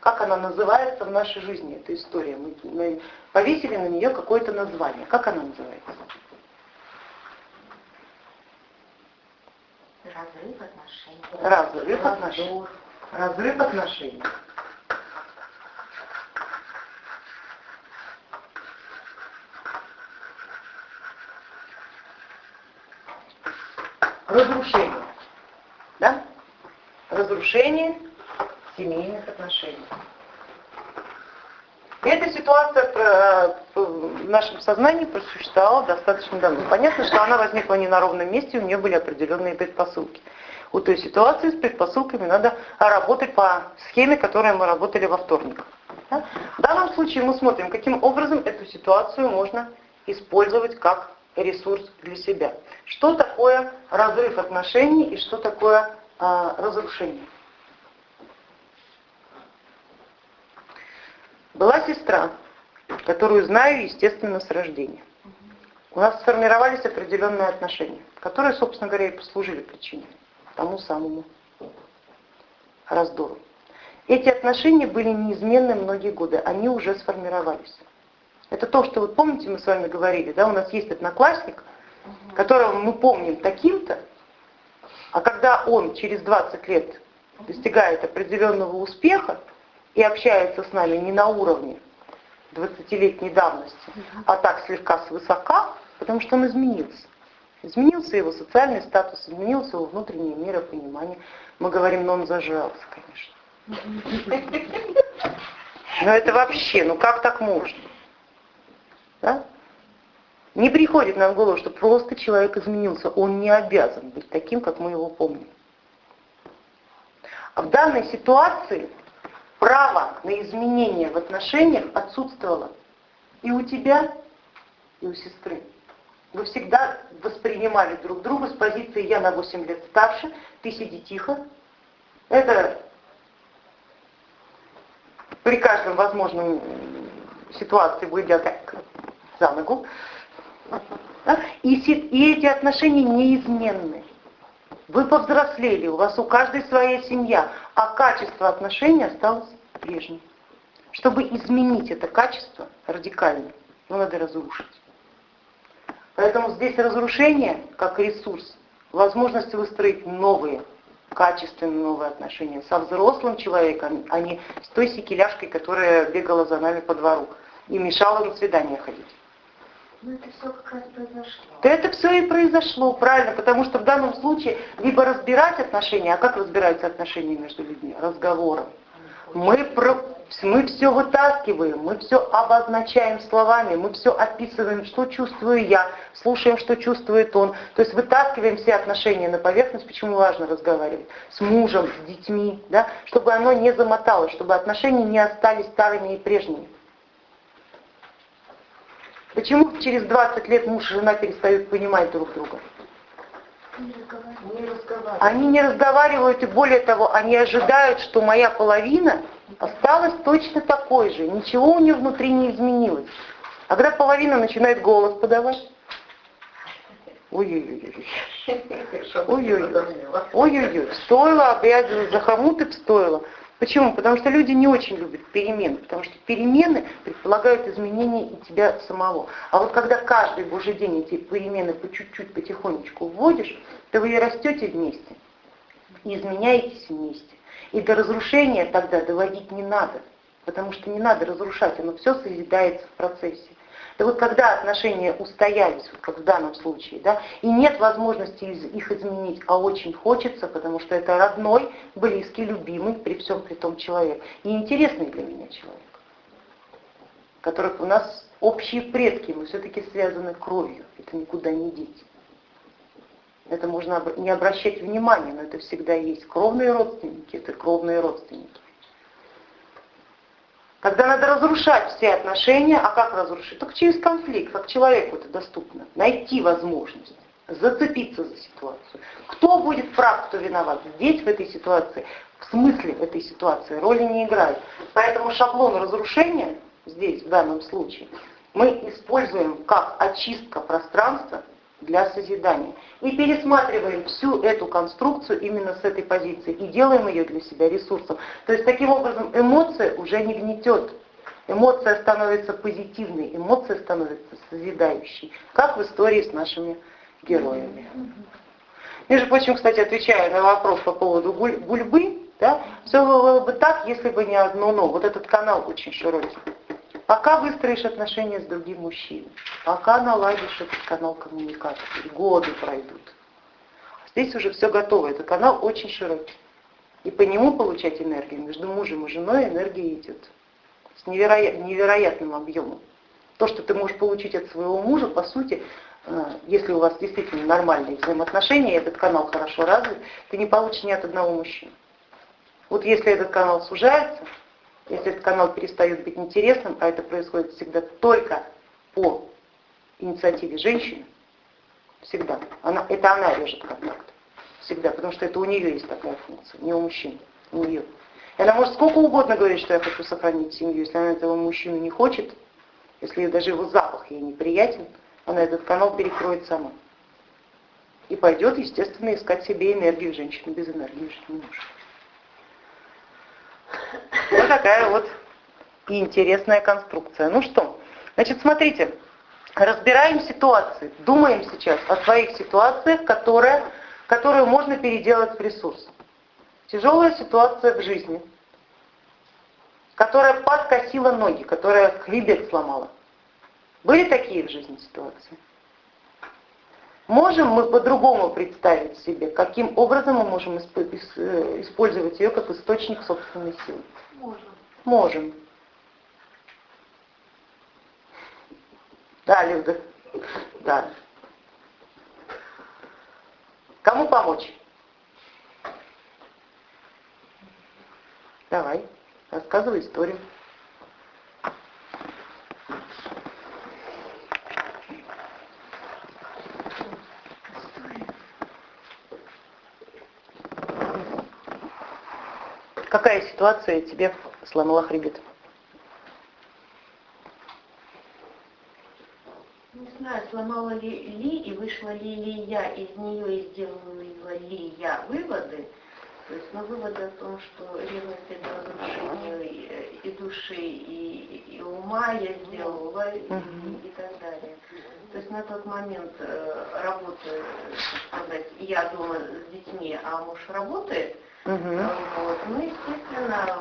Как она называется в нашей жизни, эта история? Мы, мы повесили на нее какое-то название. Как она называется? Разрыв отношений. Разрыв отношений. Разрыв отношений. Разрушение. Да? Разрушение семейных отношений. Эта ситуация э, в нашем сознании просуществовала достаточно давно. Понятно, что она возникла не на ровном месте, у нее были определенные предпосылки. У той ситуации с предпосылками надо работать по схеме, которой мы работали во вторник. В данном случае мы смотрим, каким образом эту ситуацию можно использовать как ресурс для себя. Что такое разрыв отношений и что такое а, разрушение. Была сестра, которую знаю, естественно, с рождения. У нас сформировались определенные отношения, которые, собственно говоря, и послужили причиной тому самому раздору. Эти отношения были неизменны многие годы, они уже сформировались. Это то, что вы помните, мы с вами говорили, да, у нас есть одноклассник, которого мы помним таким-то, а когда он через 20 лет достигает определенного успеха, и общается с нами не на уровне 20-летней давности, а так слегка свысока, потому что он изменился. Изменился его социальный статус, изменился его внутреннее миропонимание. Мы говорим, но он зажрался, конечно. Но это вообще, ну как так можно? Да? Не приходит нам в голову, что просто человек изменился. Он не обязан быть таким, как мы его помним. А в данной ситуации право на изменение в отношениях отсутствовало и у тебя, и у сестры. Вы всегда воспринимали друг друга с позиции «я на 8 лет старше, ты сиди тихо». Это при каждом возможном ситуации выйдя как за ногу. И эти отношения неизменны. Вы повзрослели, у вас у каждой своя семья, а качество отношений осталось прежним. Чтобы изменить это качество радикально, ну, надо разрушить. Поэтому здесь разрушение как ресурс, возможность выстроить новые, качественные новые отношения со взрослым человеком, а не с той секеляшкой, которая бегала за нами по двору и мешала на свидание ходить. Ну это все как раз произошло. Да это все и произошло, правильно, потому что в данном случае либо разбирать отношения, а как разбираются отношения между людьми? Разговором. Мы, про, мы все вытаскиваем, мы все обозначаем словами, мы все описываем, что чувствую я, слушаем, что чувствует он. То есть вытаскиваем все отношения на поверхность, почему важно разговаривать с мужем, с детьми, да, чтобы оно не замоталось, чтобы отношения не остались старыми и прежними. Почему через 20 лет муж и жена перестают понимать друг друга? Не. Они не разговаривают, и более того, они ожидают, что моя половина осталась точно такой же, ничего у нее внутри не изменилось. А когда половина начинает голос подавать, ой-ой-ой, ой-ой-ой, ой-ой-ой, стоило опять за хомут и стоило. Почему? Потому что люди не очень любят перемены, потому что перемены предполагают изменения и тебя самого. А вот когда каждый божий день эти перемены по чуть-чуть, потихонечку вводишь, то вы и растете вместе, и изменяетесь вместе. И до разрушения тогда доводить не надо, потому что не надо разрушать, оно все созидается в процессе. Да вот когда отношения устоялись, вот как в данном случае, да, и нет возможности их изменить, а очень хочется, потому что это родной, близкий, любимый, при всем при том человек, и интересный для меня человек, которых у нас общие предки, мы все-таки связаны кровью, это никуда не деть. Это можно не обращать внимания, но это всегда есть. Кровные родственники, это кровные родственники. Когда надо разрушать все отношения, а как разрушить? Только через конфликт, как человеку это доступно. Найти возможность, зацепиться за ситуацию. Кто будет прав, кто виноват? Здесь, в этой ситуации, в смысле в этой ситуации роли не играет. Поэтому шаблон разрушения здесь, в данном случае, мы используем как очистка пространства для созидания. И пересматриваем всю эту конструкцию именно с этой позиции и делаем ее для себя ресурсом. То есть таким образом эмоция уже не гнетет. Эмоция становится позитивной, эмоция становится созидающей, как в истории с нашими героями. Между прочим, кстати, отвечая на вопрос по поводу гульбы, да, все было бы так, если бы не одно но. Вот этот канал очень широкий. Пока выстроишь отношения с другим мужчиной, пока наладишь этот канал коммуникации, годы пройдут. Здесь уже все готово, этот канал очень широкий. И по нему получать энергию между мужем и женой энергия идет с невероят, невероятным объемом. То, что ты можешь получить от своего мужа, по сути, э, если у вас действительно нормальные взаимоотношения, этот канал хорошо развит, ты не получишь ни от одного мужчины. Вот если этот канал сужается, если этот канал перестает быть интересным, а это происходит всегда только по инициативе женщины, всегда, она, это она режет контакт, всегда, потому что это у нее есть такая функция, не у мужчин, у нее. И она может сколько угодно говорить, что я хочу сохранить семью, если она этого мужчину не хочет, если даже его запах ей неприятен, она этот канал перекроет сама. И пойдет, естественно, искать себе энергию женщины без энергии не может. Вот такая вот интересная конструкция. Ну что, значит, смотрите, разбираем ситуации, думаем сейчас о своих ситуациях, которые, которую можно переделать в ресурс. Тяжелая ситуация в жизни. которая подкосила ноги, которая хребет сломала. Были такие в жизни ситуации? Можем мы по-другому представить себе, каким образом мы можем э, использовать ее как источник собственной силы? Можем. Можем. Да, Люда. Да. Кому помочь? Давай, рассказывай историю. Какая ситуация тебе сломала хребет? Не знаю, сломала ли, ли и вышла ли, ли я из нее и сделала ли я выводы. То есть, ну, выводы о том, что ревность это разрушение и, и души, и, и ума я сделала, и, и так далее. То есть на тот момент э, работы, сказать, я дома с детьми, а муж работает, Угу. Вот. Ну, естественно,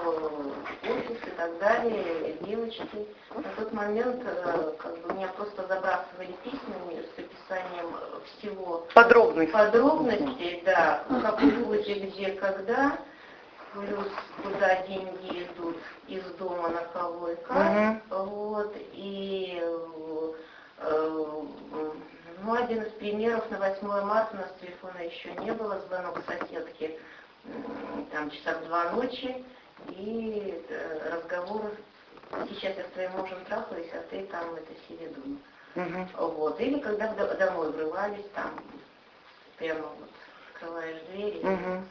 офис и так далее, девочки. На тот момент э, как бы, меня просто забрасывали письмами с описанием всего. Подробностей. Подробностей, да. Ну, как где, где, когда. Плюс куда деньги идут из дома на кого и как. Угу. Вот. И э, ну, один из примеров на 8 марта у нас телефона еще не было, звонок соседки там часа в два ночи, и э, разговор, сейчас я с твоим мужем трахаюсь, а ты там это сиди дома. Угу. Вот. Или когда домой врывались, там прямо вот открываешь двери. Угу.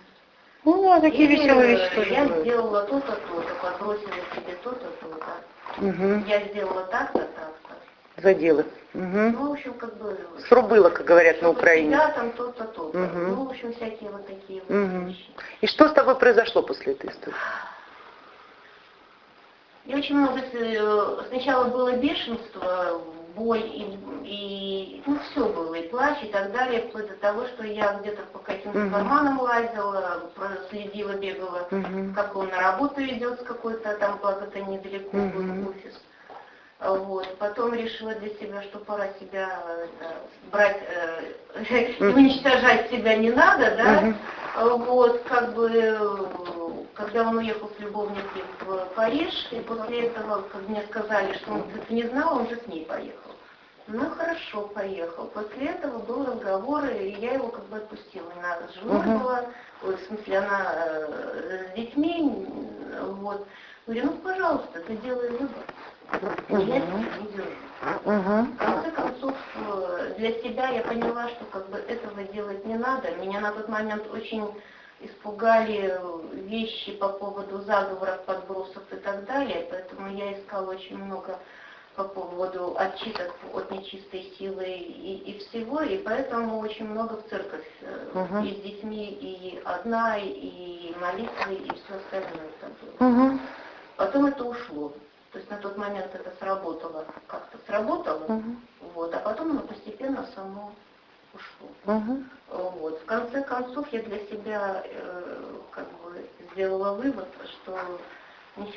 Ну, а такие Или, веселые вещи тоже Я сделала то-то, то-то, подбросила тебе то-то, то-то. Угу. Я сделала так-то, так-то заделы. Угу. Ну, в общем, как бы... Срубыло, как говорят на Украине. Да, там то-то, то-то. Угу. Ну, в общем, всякие вот такие вот угу. вещи. И что с тобой произошло после этой истории? И очень много... Э, сначала было бешенство, боль и, и ну, все было, и плач, и так далее, вплоть до того, что я где-то по каким-то угу. карманам лазила, следила, бегала, угу. как он на работу идет с какой-то, там благо-то недалеко угу. был офис. Вот. Потом решила для себя, что пора себя это, брать, э, уничтожать себя не надо, да. Вот, как бы, когда он уехал с любовницей в Париж, и после этого, как мне сказали, что он ты не знал, он же с ней поехал. Ну хорошо, поехал. После этого был разговор, и я его как бы отпустила. Она с женой uh-huh. была, в смысле, она э, с детьми, вот. Говорю, ну пожалуйста, ты делай выбор. Держу. В конце концов, э, для себя я поняла, что как бы этого делать не надо. Меня на тот момент очень испугали вещи по поводу заговоров, подбросов и так далее, поэтому я искала очень много по поводу отчиток от нечистой силы и, и всего, и поэтому очень много в церковь uh-huh. и с детьми, и одна, и молитвы, и все остальное. Uh-huh. Потом это ушло. То есть на тот момент это сработало, как-то сработало, угу. вот, а потом оно постепенно само ушло. Угу. Вот. В конце концов я для себя э, как бы сделала вывод, что не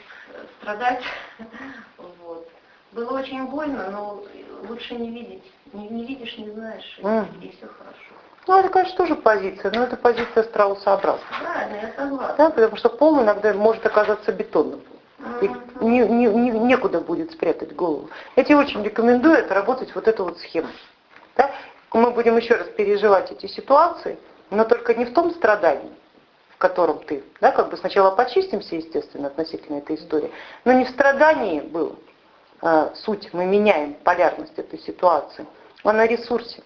страдать, вот. Было очень больно, но лучше не видеть. Не, не видишь, не знаешь, угу. и, и все хорошо. Ну, это, конечно, тоже позиция, но это позиция страусообразная. Правильно, я согласна. Да, потому что пол иногда может оказаться бетонным. Не, не, не, некуда будет спрятать голову. Я тебе очень рекомендую отработать вот эту вот схему. Да? Мы будем еще раз переживать эти ситуации, но только не в том страдании, в котором ты, да, как бы сначала почистимся, естественно, относительно этой истории, но не в страдании было а, суть, мы меняем полярность этой ситуации, а на ресурсе.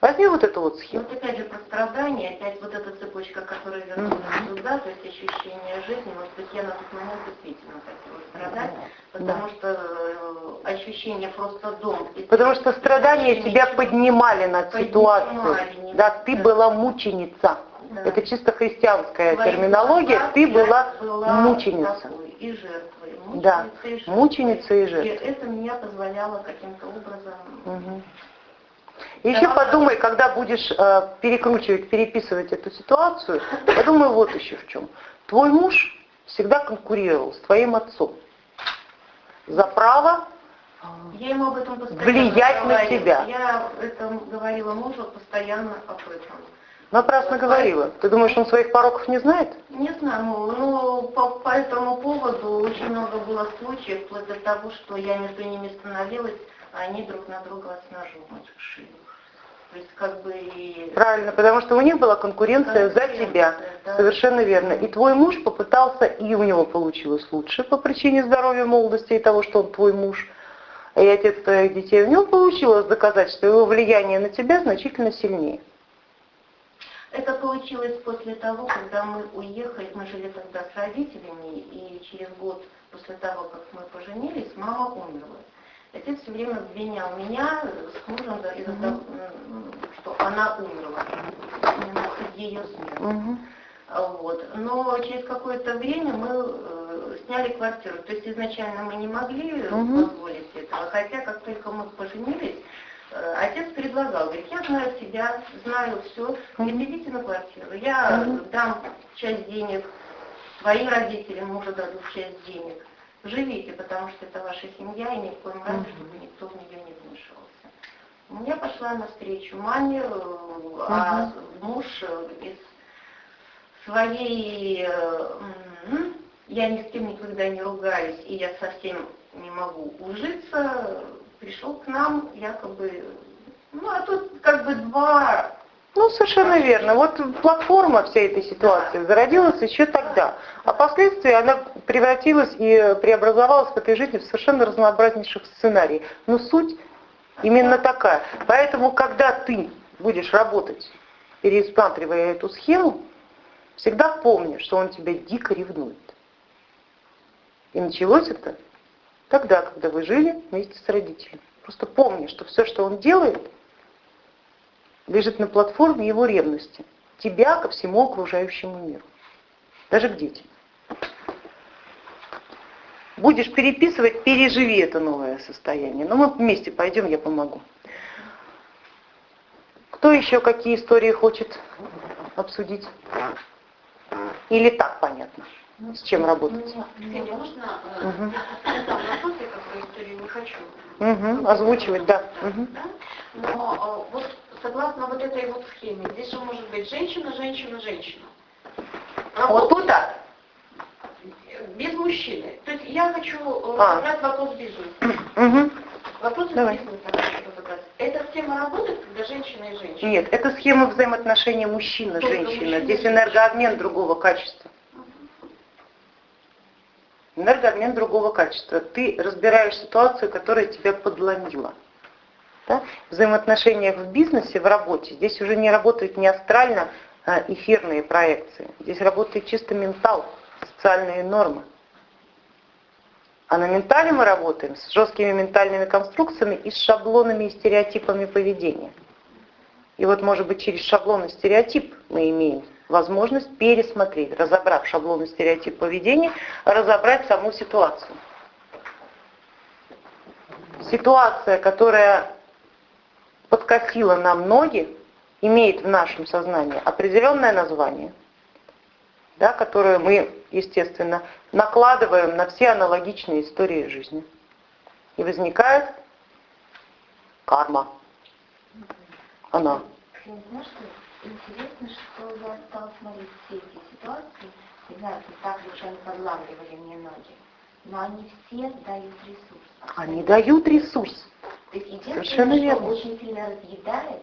Возьми вот эту вот схему. Вот опять же про страдания, опять вот эта цепочка, которая вернулась mm-hmm. туда, то есть ощущение жизни, может быть, я на тот момент действительно хотела страдать, потому да. что э, ощущение просто дом. Потому что страдания тебя поднимали над ситуацией. Да, ты была мученица. Да. Это чисто христианская Твои терминология, ты была, была мученица. И жертвой. Мученица да, и жертвой. мученица и жертва. И это меня позволяло каким-то образом угу. Еще подумай, когда будешь э, перекручивать, переписывать эту ситуацию, подумай вот еще в чем. Твой муж всегда конкурировал с твоим отцом за право я ему об этом влиять на говорила. тебя. Я это говорила мужу постоянно об этом. Напрасно говорила. Ты думаешь, он своих пороков не знает? Не знаю, ну, ну по, по этому поводу очень много было случаев, вплоть до того, что я между ними становилась, а они друг на друга с ножом шили. То есть как бы и... Правильно, потому что у них была конкуренция за Конкуренция, тебя. да. Совершенно верно. И твой муж попытался, и у него получилось лучше по причине здоровья, молодости и того, что он твой муж. И отец твоих детей. У него получилось доказать, что его влияние на тебя значительно сильнее. Это получилось после того, когда мы уехали, мы жили тогда с родителями, и через год после того, как мы поженились, мама умерла. Отец все время обвинял меня с мужем за- из-за того, что она умерла, ее смерть. А Вот. Но через какое-то время мы э, сняли квартиру. То есть изначально мы не могли Мгм. позволить этого. Хотя как только мы поженились, э, отец предлагал, говорит, я знаю себя, знаю все, идите на квартиру. Я Мгм. дам часть денег своим родителям, мужу дадут часть денег. Живите, потому что это ваша семья, и ни в коем разе, чтобы никто в нее не вмешивался. У меня пошла навстречу маме, э, а муж э, из своей, э, я ни с кем никогда не ругаюсь, и я совсем не могу ужиться, пришел к нам якобы, ну а тут как бы два, Ну, совершенно верно. Вот платформа всей этой ситуации зародилась еще тогда. А впоследствии она превратилась и преобразовалась в этой жизни в совершенно разнообразнейших сценариев. Но суть именно такая. Поэтому, когда ты будешь работать, пересматривая эту схему, всегда помни, что он тебя дико ревнует. И началось это тогда, когда вы жили вместе с родителями. Просто помни, что все, что он делает, лежит на платформе его ревности. Тебя ко всему окружающему миру. Даже к детям. Будешь переписывать, переживи это новое состояние. Но мы вместе пойдем, я помогу. Кто еще какие истории хочет обсудить? Или так понятно, с чем работать? Я какую историю не хочу. Угу, озвучивать, да. Да? Но э, вот согласно вот этой вот схеме, здесь же может быть женщина, женщина, женщина. Вот тут так. Без мужчины. То есть я хочу э, А. разобрать вопрос бизнеса. Угу. Вопрос Давай. бизнеса. Эта схема работает, когда женщина и женщина? Нет, это схема взаимоотношения мужчина-женщина. Здесь энергообмен другого качества. Энергообмен другого качества. Ты разбираешь ситуацию, которая тебя подломила. Да? Взаимоотношениях в бизнесе, в работе, здесь уже не работают не астрально а эфирные проекции. Здесь работает чисто ментал, социальные нормы. А на ментале мы работаем с жесткими ментальными конструкциями и с шаблонами и стереотипами поведения. И вот, может быть, через шаблон и стереотип мы имеем возможность пересмотреть, разобрав шаблон и стереотип поведения, разобрать саму ситуацию. Ситуация, которая подкосила нам ноги, имеет в нашем сознании определенное название, да, которое мы, естественно, накладываем на все аналогичные истории жизни. И возникает карма. Она. Интересно, что я стала смотреть все эти ситуации, не знаю, так ли уж они мне ноги, но они все дают ресурс. Они дают ресурс. То есть Совершенно что верно. очень сильно разъедает,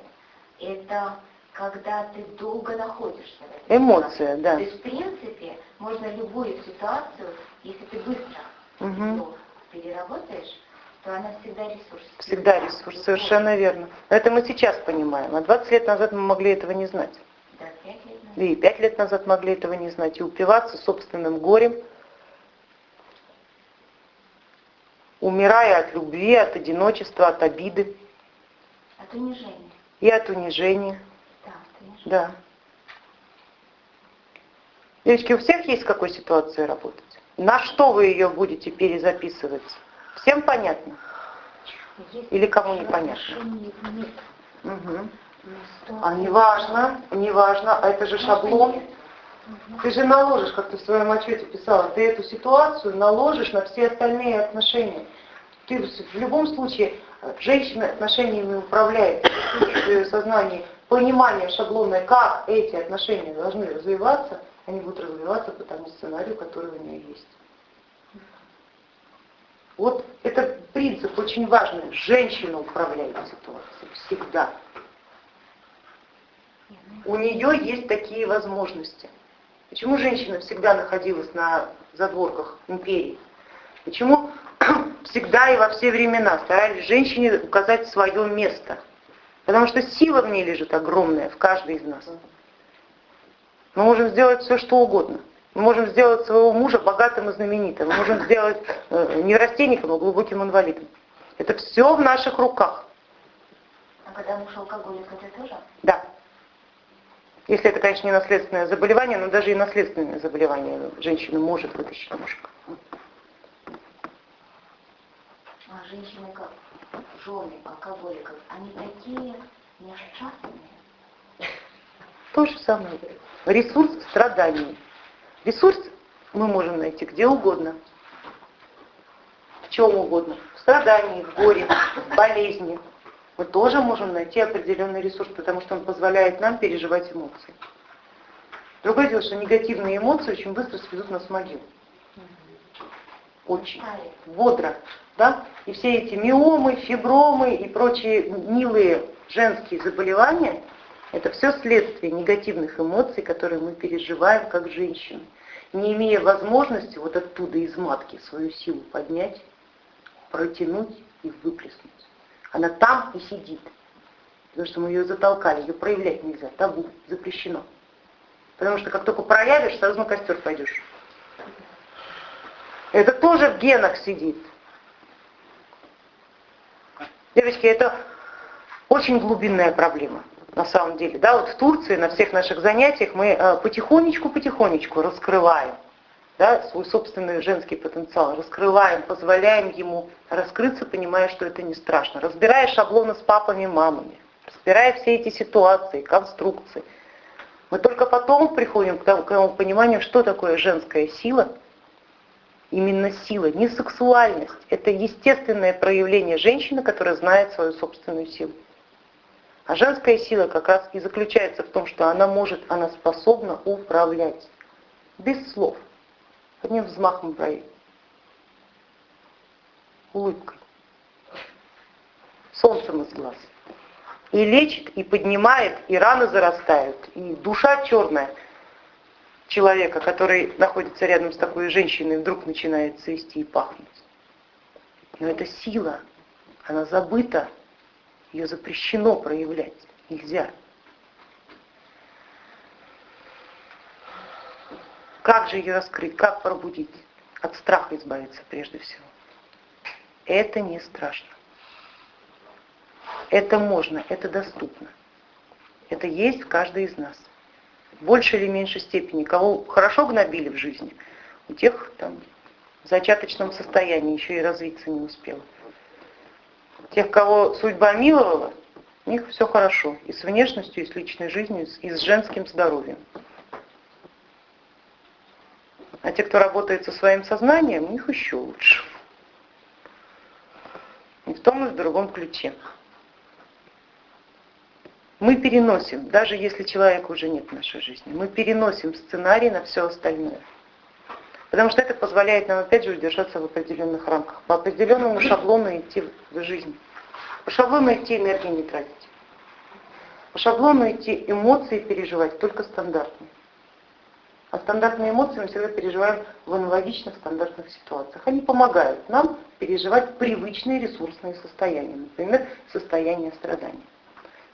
это когда ты долго находишься Эмоция, да. То есть, в принципе, можно любую ситуацию, если ты быстро её переработаешь, то она всегда ресурс. Всегда ресурс, совершенно верно. Но это мы сейчас понимаем, а 20 лет назад мы могли этого не знать. Да, пять лет назад. Да и 5 лет назад могли этого не знать. И упиваться собственным горем, умирая от любви, от одиночества, от обиды От унижения. и от унижения. Да, от унижения. Да. Девочки, у всех есть в какой ситуации работать? На что вы ее будете перезаписывать? Всем понятно? Если Или кому отношениях нет, Угу. А ситуация- не важно, не важно, а это же шаблон. нет. Ты же наложишь, как ты в своем отчете писала, ты эту ситуацию наложишь на все остальные отношения. Ты в любом случае, э, женщина отношениями управляет, в ее сознании понимание шаблонное, как эти отношения должны развиваться, они будут развиваться по тому сценарию, который у нее есть. Вот это принцип очень важный. Женщина управляет ситуацией всегда. У нее есть такие возможности. Почему женщина всегда находилась на задворках империи? Почему всегда и во все времена старались женщине указать свое место? Потому что сила в ней лежит огромная, в каждой из нас. Мы можем сделать все, что угодно. Мы можем сделать своего мужа богатым и знаменитым. Мы можем сделать э, не растенником, а глубоким инвалидом. Это все в наших руках. А когда муж алкоголик, это тоже? Да. Если это, конечно, не наследственное заболевание, но даже и наследственное заболевание женщина может вытащить мужика. А женщины как жены алкоголиков, они такие несчастные. То же самое. Ресурс страданий. Ресурс мы можем найти где угодно. В чем угодно. В страдании, в горе, в болезни, мы тоже можем найти определенный ресурс, потому что он позволяет нам переживать эмоции. Другое дело, что негативные эмоции очень быстро сведут нас в могилу. Очень. Бодро. Да? И все эти миомы, фибромы и прочие милые женские заболевания, это все следствие негативных эмоций, которые мы переживаем как женщины, не имея возможности вот оттуда из матки свою силу поднять, протянуть и выплеснуть. Она там и сидит. Потому что мы ее затолкали, ее проявлять нельзя, табу, запрещено. Потому что как только проявишь, сразу на костер пойдешь. Это тоже в генах сидит. Девочки, это очень глубинная проблема на самом деле. Да, вот в Турции на всех наших занятиях мы потихонечку-потихонечку э, раскрываем да, свой собственный женский потенциал, раскрываем, позволяем ему раскрыться, понимая, что это не страшно. Разбирая шаблоны с папами, мамами, разбирая все эти ситуации, конструкции, мы только потом приходим к тому пониманию, что такое женская сила, именно сила, не сексуальность. Это естественное проявление женщины, которая знает свою собственную силу. А женская сила как раз и заключается в том, что она может, она способна управлять без слов одним взмахом бровей, улыбкой, солнцем из глаз. И лечит, и поднимает, и раны зарастают, и душа черная человека, который находится рядом с такой женщиной, вдруг начинает цвести и пахнуть. Но это сила, она забыта, ее запрещено проявлять, нельзя. Как же ее раскрыть, как пробудить? От страха избавиться прежде всего. Это не страшно. Это можно, это доступно. Это есть в каждой из нас. В большей или меньшей степени. Кого хорошо гнобили в жизни, у тех там в зачаточном состоянии еще и развиться не успел. Тех, кого судьба миловала, у них все хорошо. И с внешностью, и с личной жизнью, и с женским здоровьем. Те, кто работает со своим сознанием, у них еще лучше. И в том и в другом ключе. Мы переносим, даже если человека уже нет в нашей жизни, мы переносим сценарий на все остальное. Потому что это позволяет нам опять же удержаться в определенных рамках, по определенному шаблону идти в жизнь. По шаблону идти энергии не тратить. По шаблону идти эмоции переживать только стандартные. А стандартные эмоции мы всегда переживаем в аналогичных стандартных ситуациях. Они помогают нам переживать привычные ресурсные состояния, например, состояние страдания.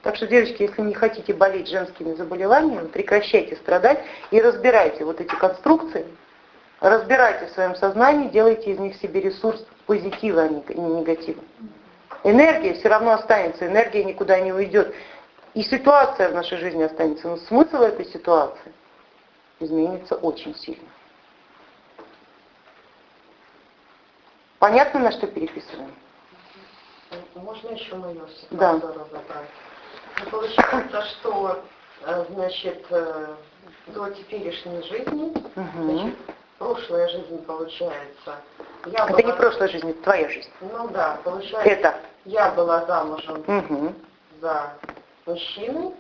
Так что, девочки, если не хотите болеть женскими заболеваниями, прекращайте страдать и разбирайте вот эти конструкции, разбирайте в своем сознании, делайте из них себе ресурс позитива, а не негатива. Энергия все равно останется, энергия никуда не уйдет. И ситуация в нашей жизни останется. Но смысл этой ситуации изменится очень сильно. Понятно, на что переписываем? Можно еще мою да. разобрать? Ну, получается, что э, значит, э, до теперешней жизни, Угу. значит, прошлая жизнь получается. Я Это была- не прошлая жизнь, это твоя жизнь. Ну да, получается, Это. я была замужем Угу. за мужчиной,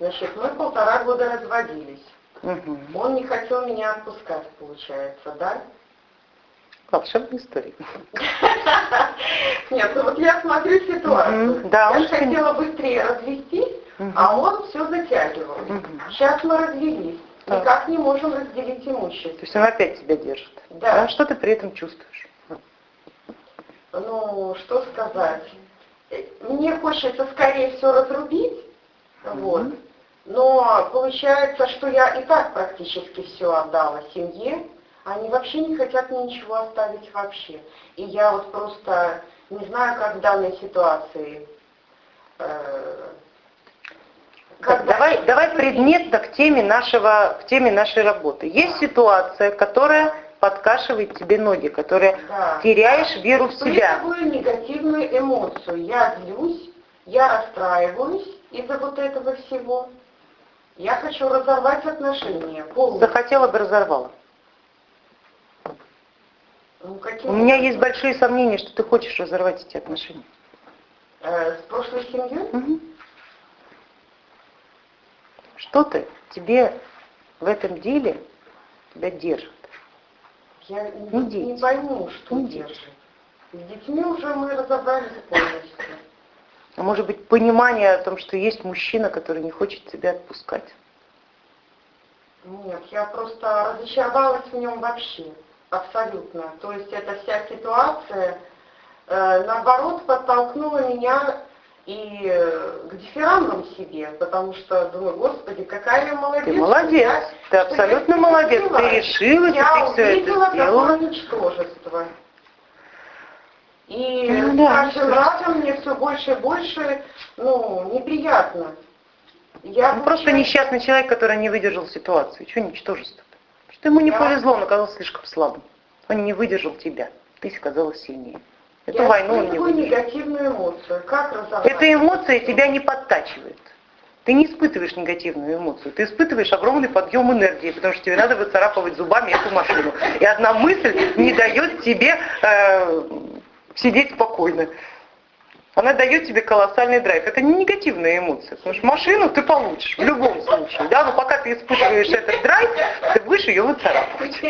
значит, мы полтора года разводились. Угу. Он не хотел меня отпускать, получается, да? Волшебная история. Нет, ну вот я смотрю ситуацию. Да, я же хотела быстрее развестись, а он все затягивал. Сейчас мы развелись, никак не можем разделить То имущество. есть он опять тебя держит. Да. А что ты при этом чувствуешь? Ну, что сказать. Э, Мне хочется скорее все разрубить, вот. Но получается, что я и так практически все отдала семье, они вообще не хотят мне ничего оставить вообще. И я вот просто не знаю, как в данной ситуации. э, как давай, дальше давай поступить. предметно к теме нашего, к теме нашей работы. Есть ситуация, которая подкашивает тебе ноги, которая Да. теряешь веру в себя. Испытываю негативную эмоцию. Я злюсь, я расстраиваюсь из-за вот этого всего. Я хочу разорвать отношения полностью. Захотела бы разорвала. Ну, каким У меня есть большие сомнения, что ты хочешь разорвать эти отношения. Э, с прошлой семьей? Мгм. Что-то тебе в этом деле тебя держит. Я Не не, дети. не пойму, что Не держит. С детьми уже мы разобрались полностью. А может быть понимание о том, что есть мужчина, который не хочет тебя отпускать. Нет, я просто разочаровалась в нем вообще. Абсолютно. То есть эта вся ситуация, э, наоборот, подтолкнула меня и э, к дифирамбам себе, потому что думаю, господи, какая я молодец. Ты молодец, я- ты абсолютно я молодец, решила. ты решилась, и я ты все увидела это сделала. такое ничтожество. И Ну с да, каждым разом мне все больше и больше, ну, неприятно. Я Он просто несчастный человек, который не выдержал ситуацию. Чего ничтожество? Что ему не Да. повезло, он оказался слишком слабым. Он не выдержал тебя. Ты оказалась сильнее. Эту я войну он не выдержал. негативную эмоцию. Как разобраться? Эта эмоция тебя не подтачивает. Ты не испытываешь негативную эмоцию, ты испытываешь огромный подъем энергии, потому что тебе надо выцарапывать зубами эту машину. И одна мысль не дает тебе э, сидеть спокойно. Она дает тебе колоссальный драйв. Это не негативная эмоция, потому что машину ты получишь в любом случае. Да? Но пока ты испытываешь этот драйв, ты будешь ее выцарапывать.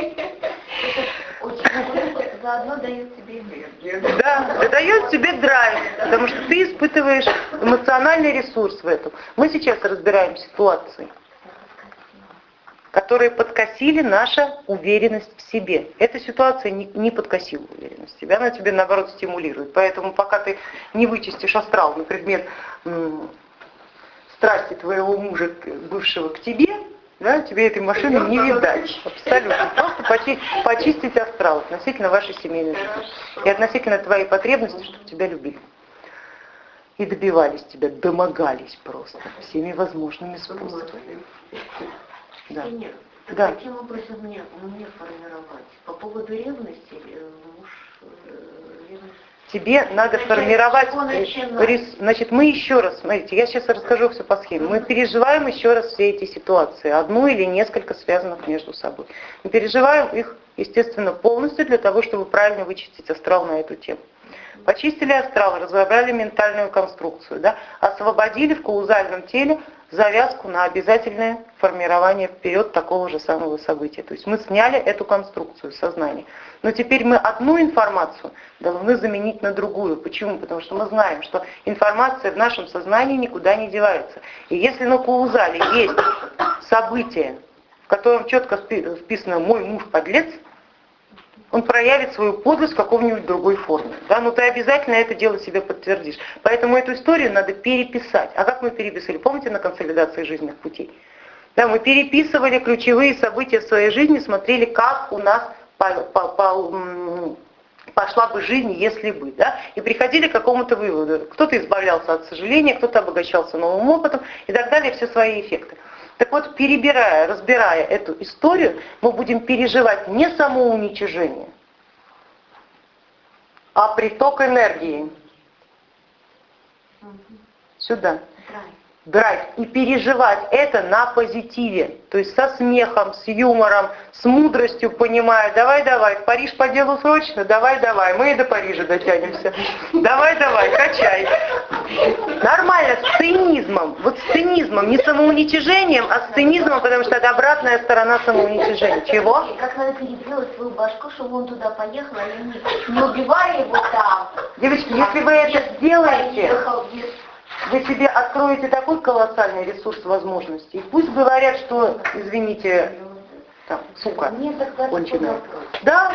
Заодно дает тебе энергию. Да, дает тебе драйв, потому что ты испытываешь эмоциональный ресурс в этом. Мы сейчас разбираем ситуации, которые подкосили наша уверенность в себе. Эта ситуация не, не подкосила уверенность в себе, она тебе наоборот стимулирует. Поэтому пока ты не вычистишь астрал на предмет страсти твоего мужа, бывшего к тебе, да, тебе этой машины не видать. Абсолютно. Просто почи- почистить астрал относительно вашей семейной жизни. И относительно твоей потребности, чтобы тебя любили. И добивались тебя, домогались просто всеми возможными способами. Да. Нет, Да. каким образом мне, мне формировать? По поводу ревности, э, муж, э, ревность. Тебе надо Начать формировать, э, рис- значит, мы еще раз, смотрите, я сейчас расскажу все по схеме. Мы переживаем еще раз все эти ситуации, одну или несколько связанных между собой. Мы переживаем их, естественно, полностью для того, чтобы правильно вычистить астрал на эту тему. Почистили астрал, разобрали ментальную конструкцию, да, освободили в каузальном теле завязку на обязательное формирование вперед такого же самого события. То есть мы сняли эту конструкцию сознания. Но теперь мы одну информацию должны заменить на другую. Почему? Потому что мы знаем, что информация в нашем сознании никуда не девается. И если на каузале есть событие, в котором четко вписано «мой муж подлец», он проявит свою подлость в каком-нибудь другой форме. Да? Но ты обязательно это дело себе подтвердишь. Поэтому эту историю надо переписать. А как мы переписали? Помните на консолидации жизненных путей? Да, мы переписывали ключевые события в своей жизни, смотрели, как у нас по- по- по- пошла бы жизнь, если бы. Да? И приходили к какому-то выводу. Кто-то избавлялся от сожаления, кто-то обогащался новым опытом и так далее, все свои эффекты. Так вот, перебирая, разбирая эту историю, мы будем переживать не самоуничижение, а приток энергии. Сюда. Брать и переживать это на позитиве, то есть со смехом, с юмором, с мудростью, понимая, давай, давай, в Париж по делу срочно, давай, давай, мы и до Парижа дотянемся, давай, давай, качай. Нормально, с цинизмом, вот с цинизмом, не самоуничижением, а с цинизмом, потому что это обратная сторона самоуничижения. Чего? Как надо переделать свою башку, чтобы он туда поехал, а не, убивали его там. Девочки, если вы это сделаете, вы себе откроете такой колоссальный ресурс возможностей. Пусть говорят, что, извините, там, сука, конченая. Да,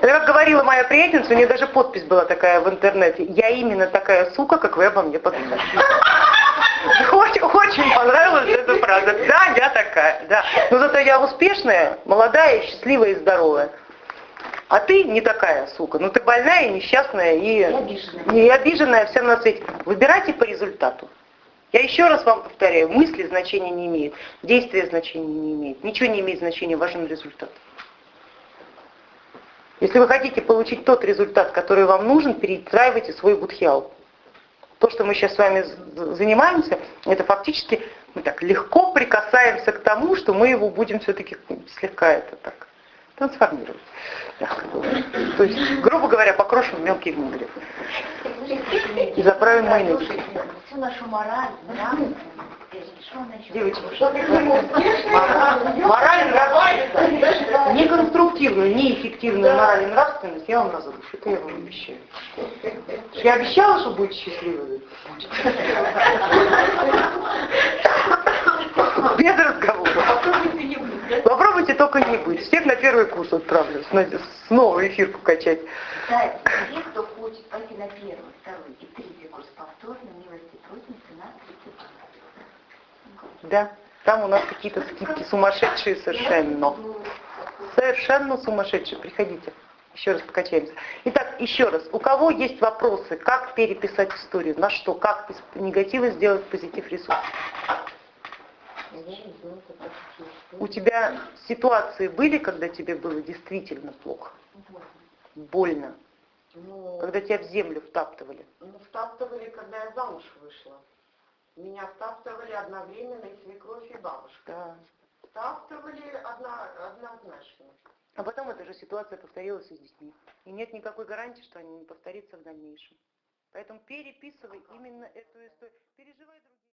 это как говорила моя приятельница, у нее даже подпись была такая в интернете. Я именно такая сука, как вы обо мне подумали. Очень, очень понравилась эта фраза. Да, я такая, да. Но зато я успешная, молодая, счастливая и здоровая. А ты не такая, сука. Ну ты больная, и несчастная и, И обиженная. и обиженная всем на свете. Выбирайте по результату. Я еще раз вам повторяю, мысли значения не имеют, действия значения не имеют, ничего не имеет значения, важен результат. Если вы хотите получить тот результат, который вам нужен, перестраивайте свой будхиал. То, что мы сейчас с вами занимаемся, это фактически мы так легко прикасаемся к тому, что мы его будем все-таки слегка это так говоря. То есть, грубо говоря, покрошим в мелкие гнили. И заправим майонез. всю нашу мораль, Девочки, Мораль, нравственность, неконструктивную, неэффективную мораль и нравственность я вам разрушу. Это я вам обещаю. Я обещала, что будете счастливы. Без разговора. Попробуйте только не быть. Всех на первый курс отправлю. Снова эфирку качать. Кстати, те, кто хочет пойти на первый, второй и третий курс повторно, милости просим, цена 30 Да, там у нас какие-то скидки сумасшедшие совершенно. Совершенно сумасшедшие. Приходите. Еще раз покачаемся. Итак, еще раз. У кого есть вопросы, как переписать историю? На что? Как из негатива сделать позитив ресурс? У тебя ситуации были, когда тебе было действительно плохо? Больно? Ну, Когда тебя в землю втаптывали? ну, втаптывали, когда я замуж вышла. Меня втаптывали одновременно и свекровь, и бабушка. Да. Втаптывали одно- однозначно. А потом эта же ситуация повторилась и с детьми. И нет никакой гарантии, что они не повторится в дальнейшем. Поэтому переписывай именно эту историю. Переживай друг-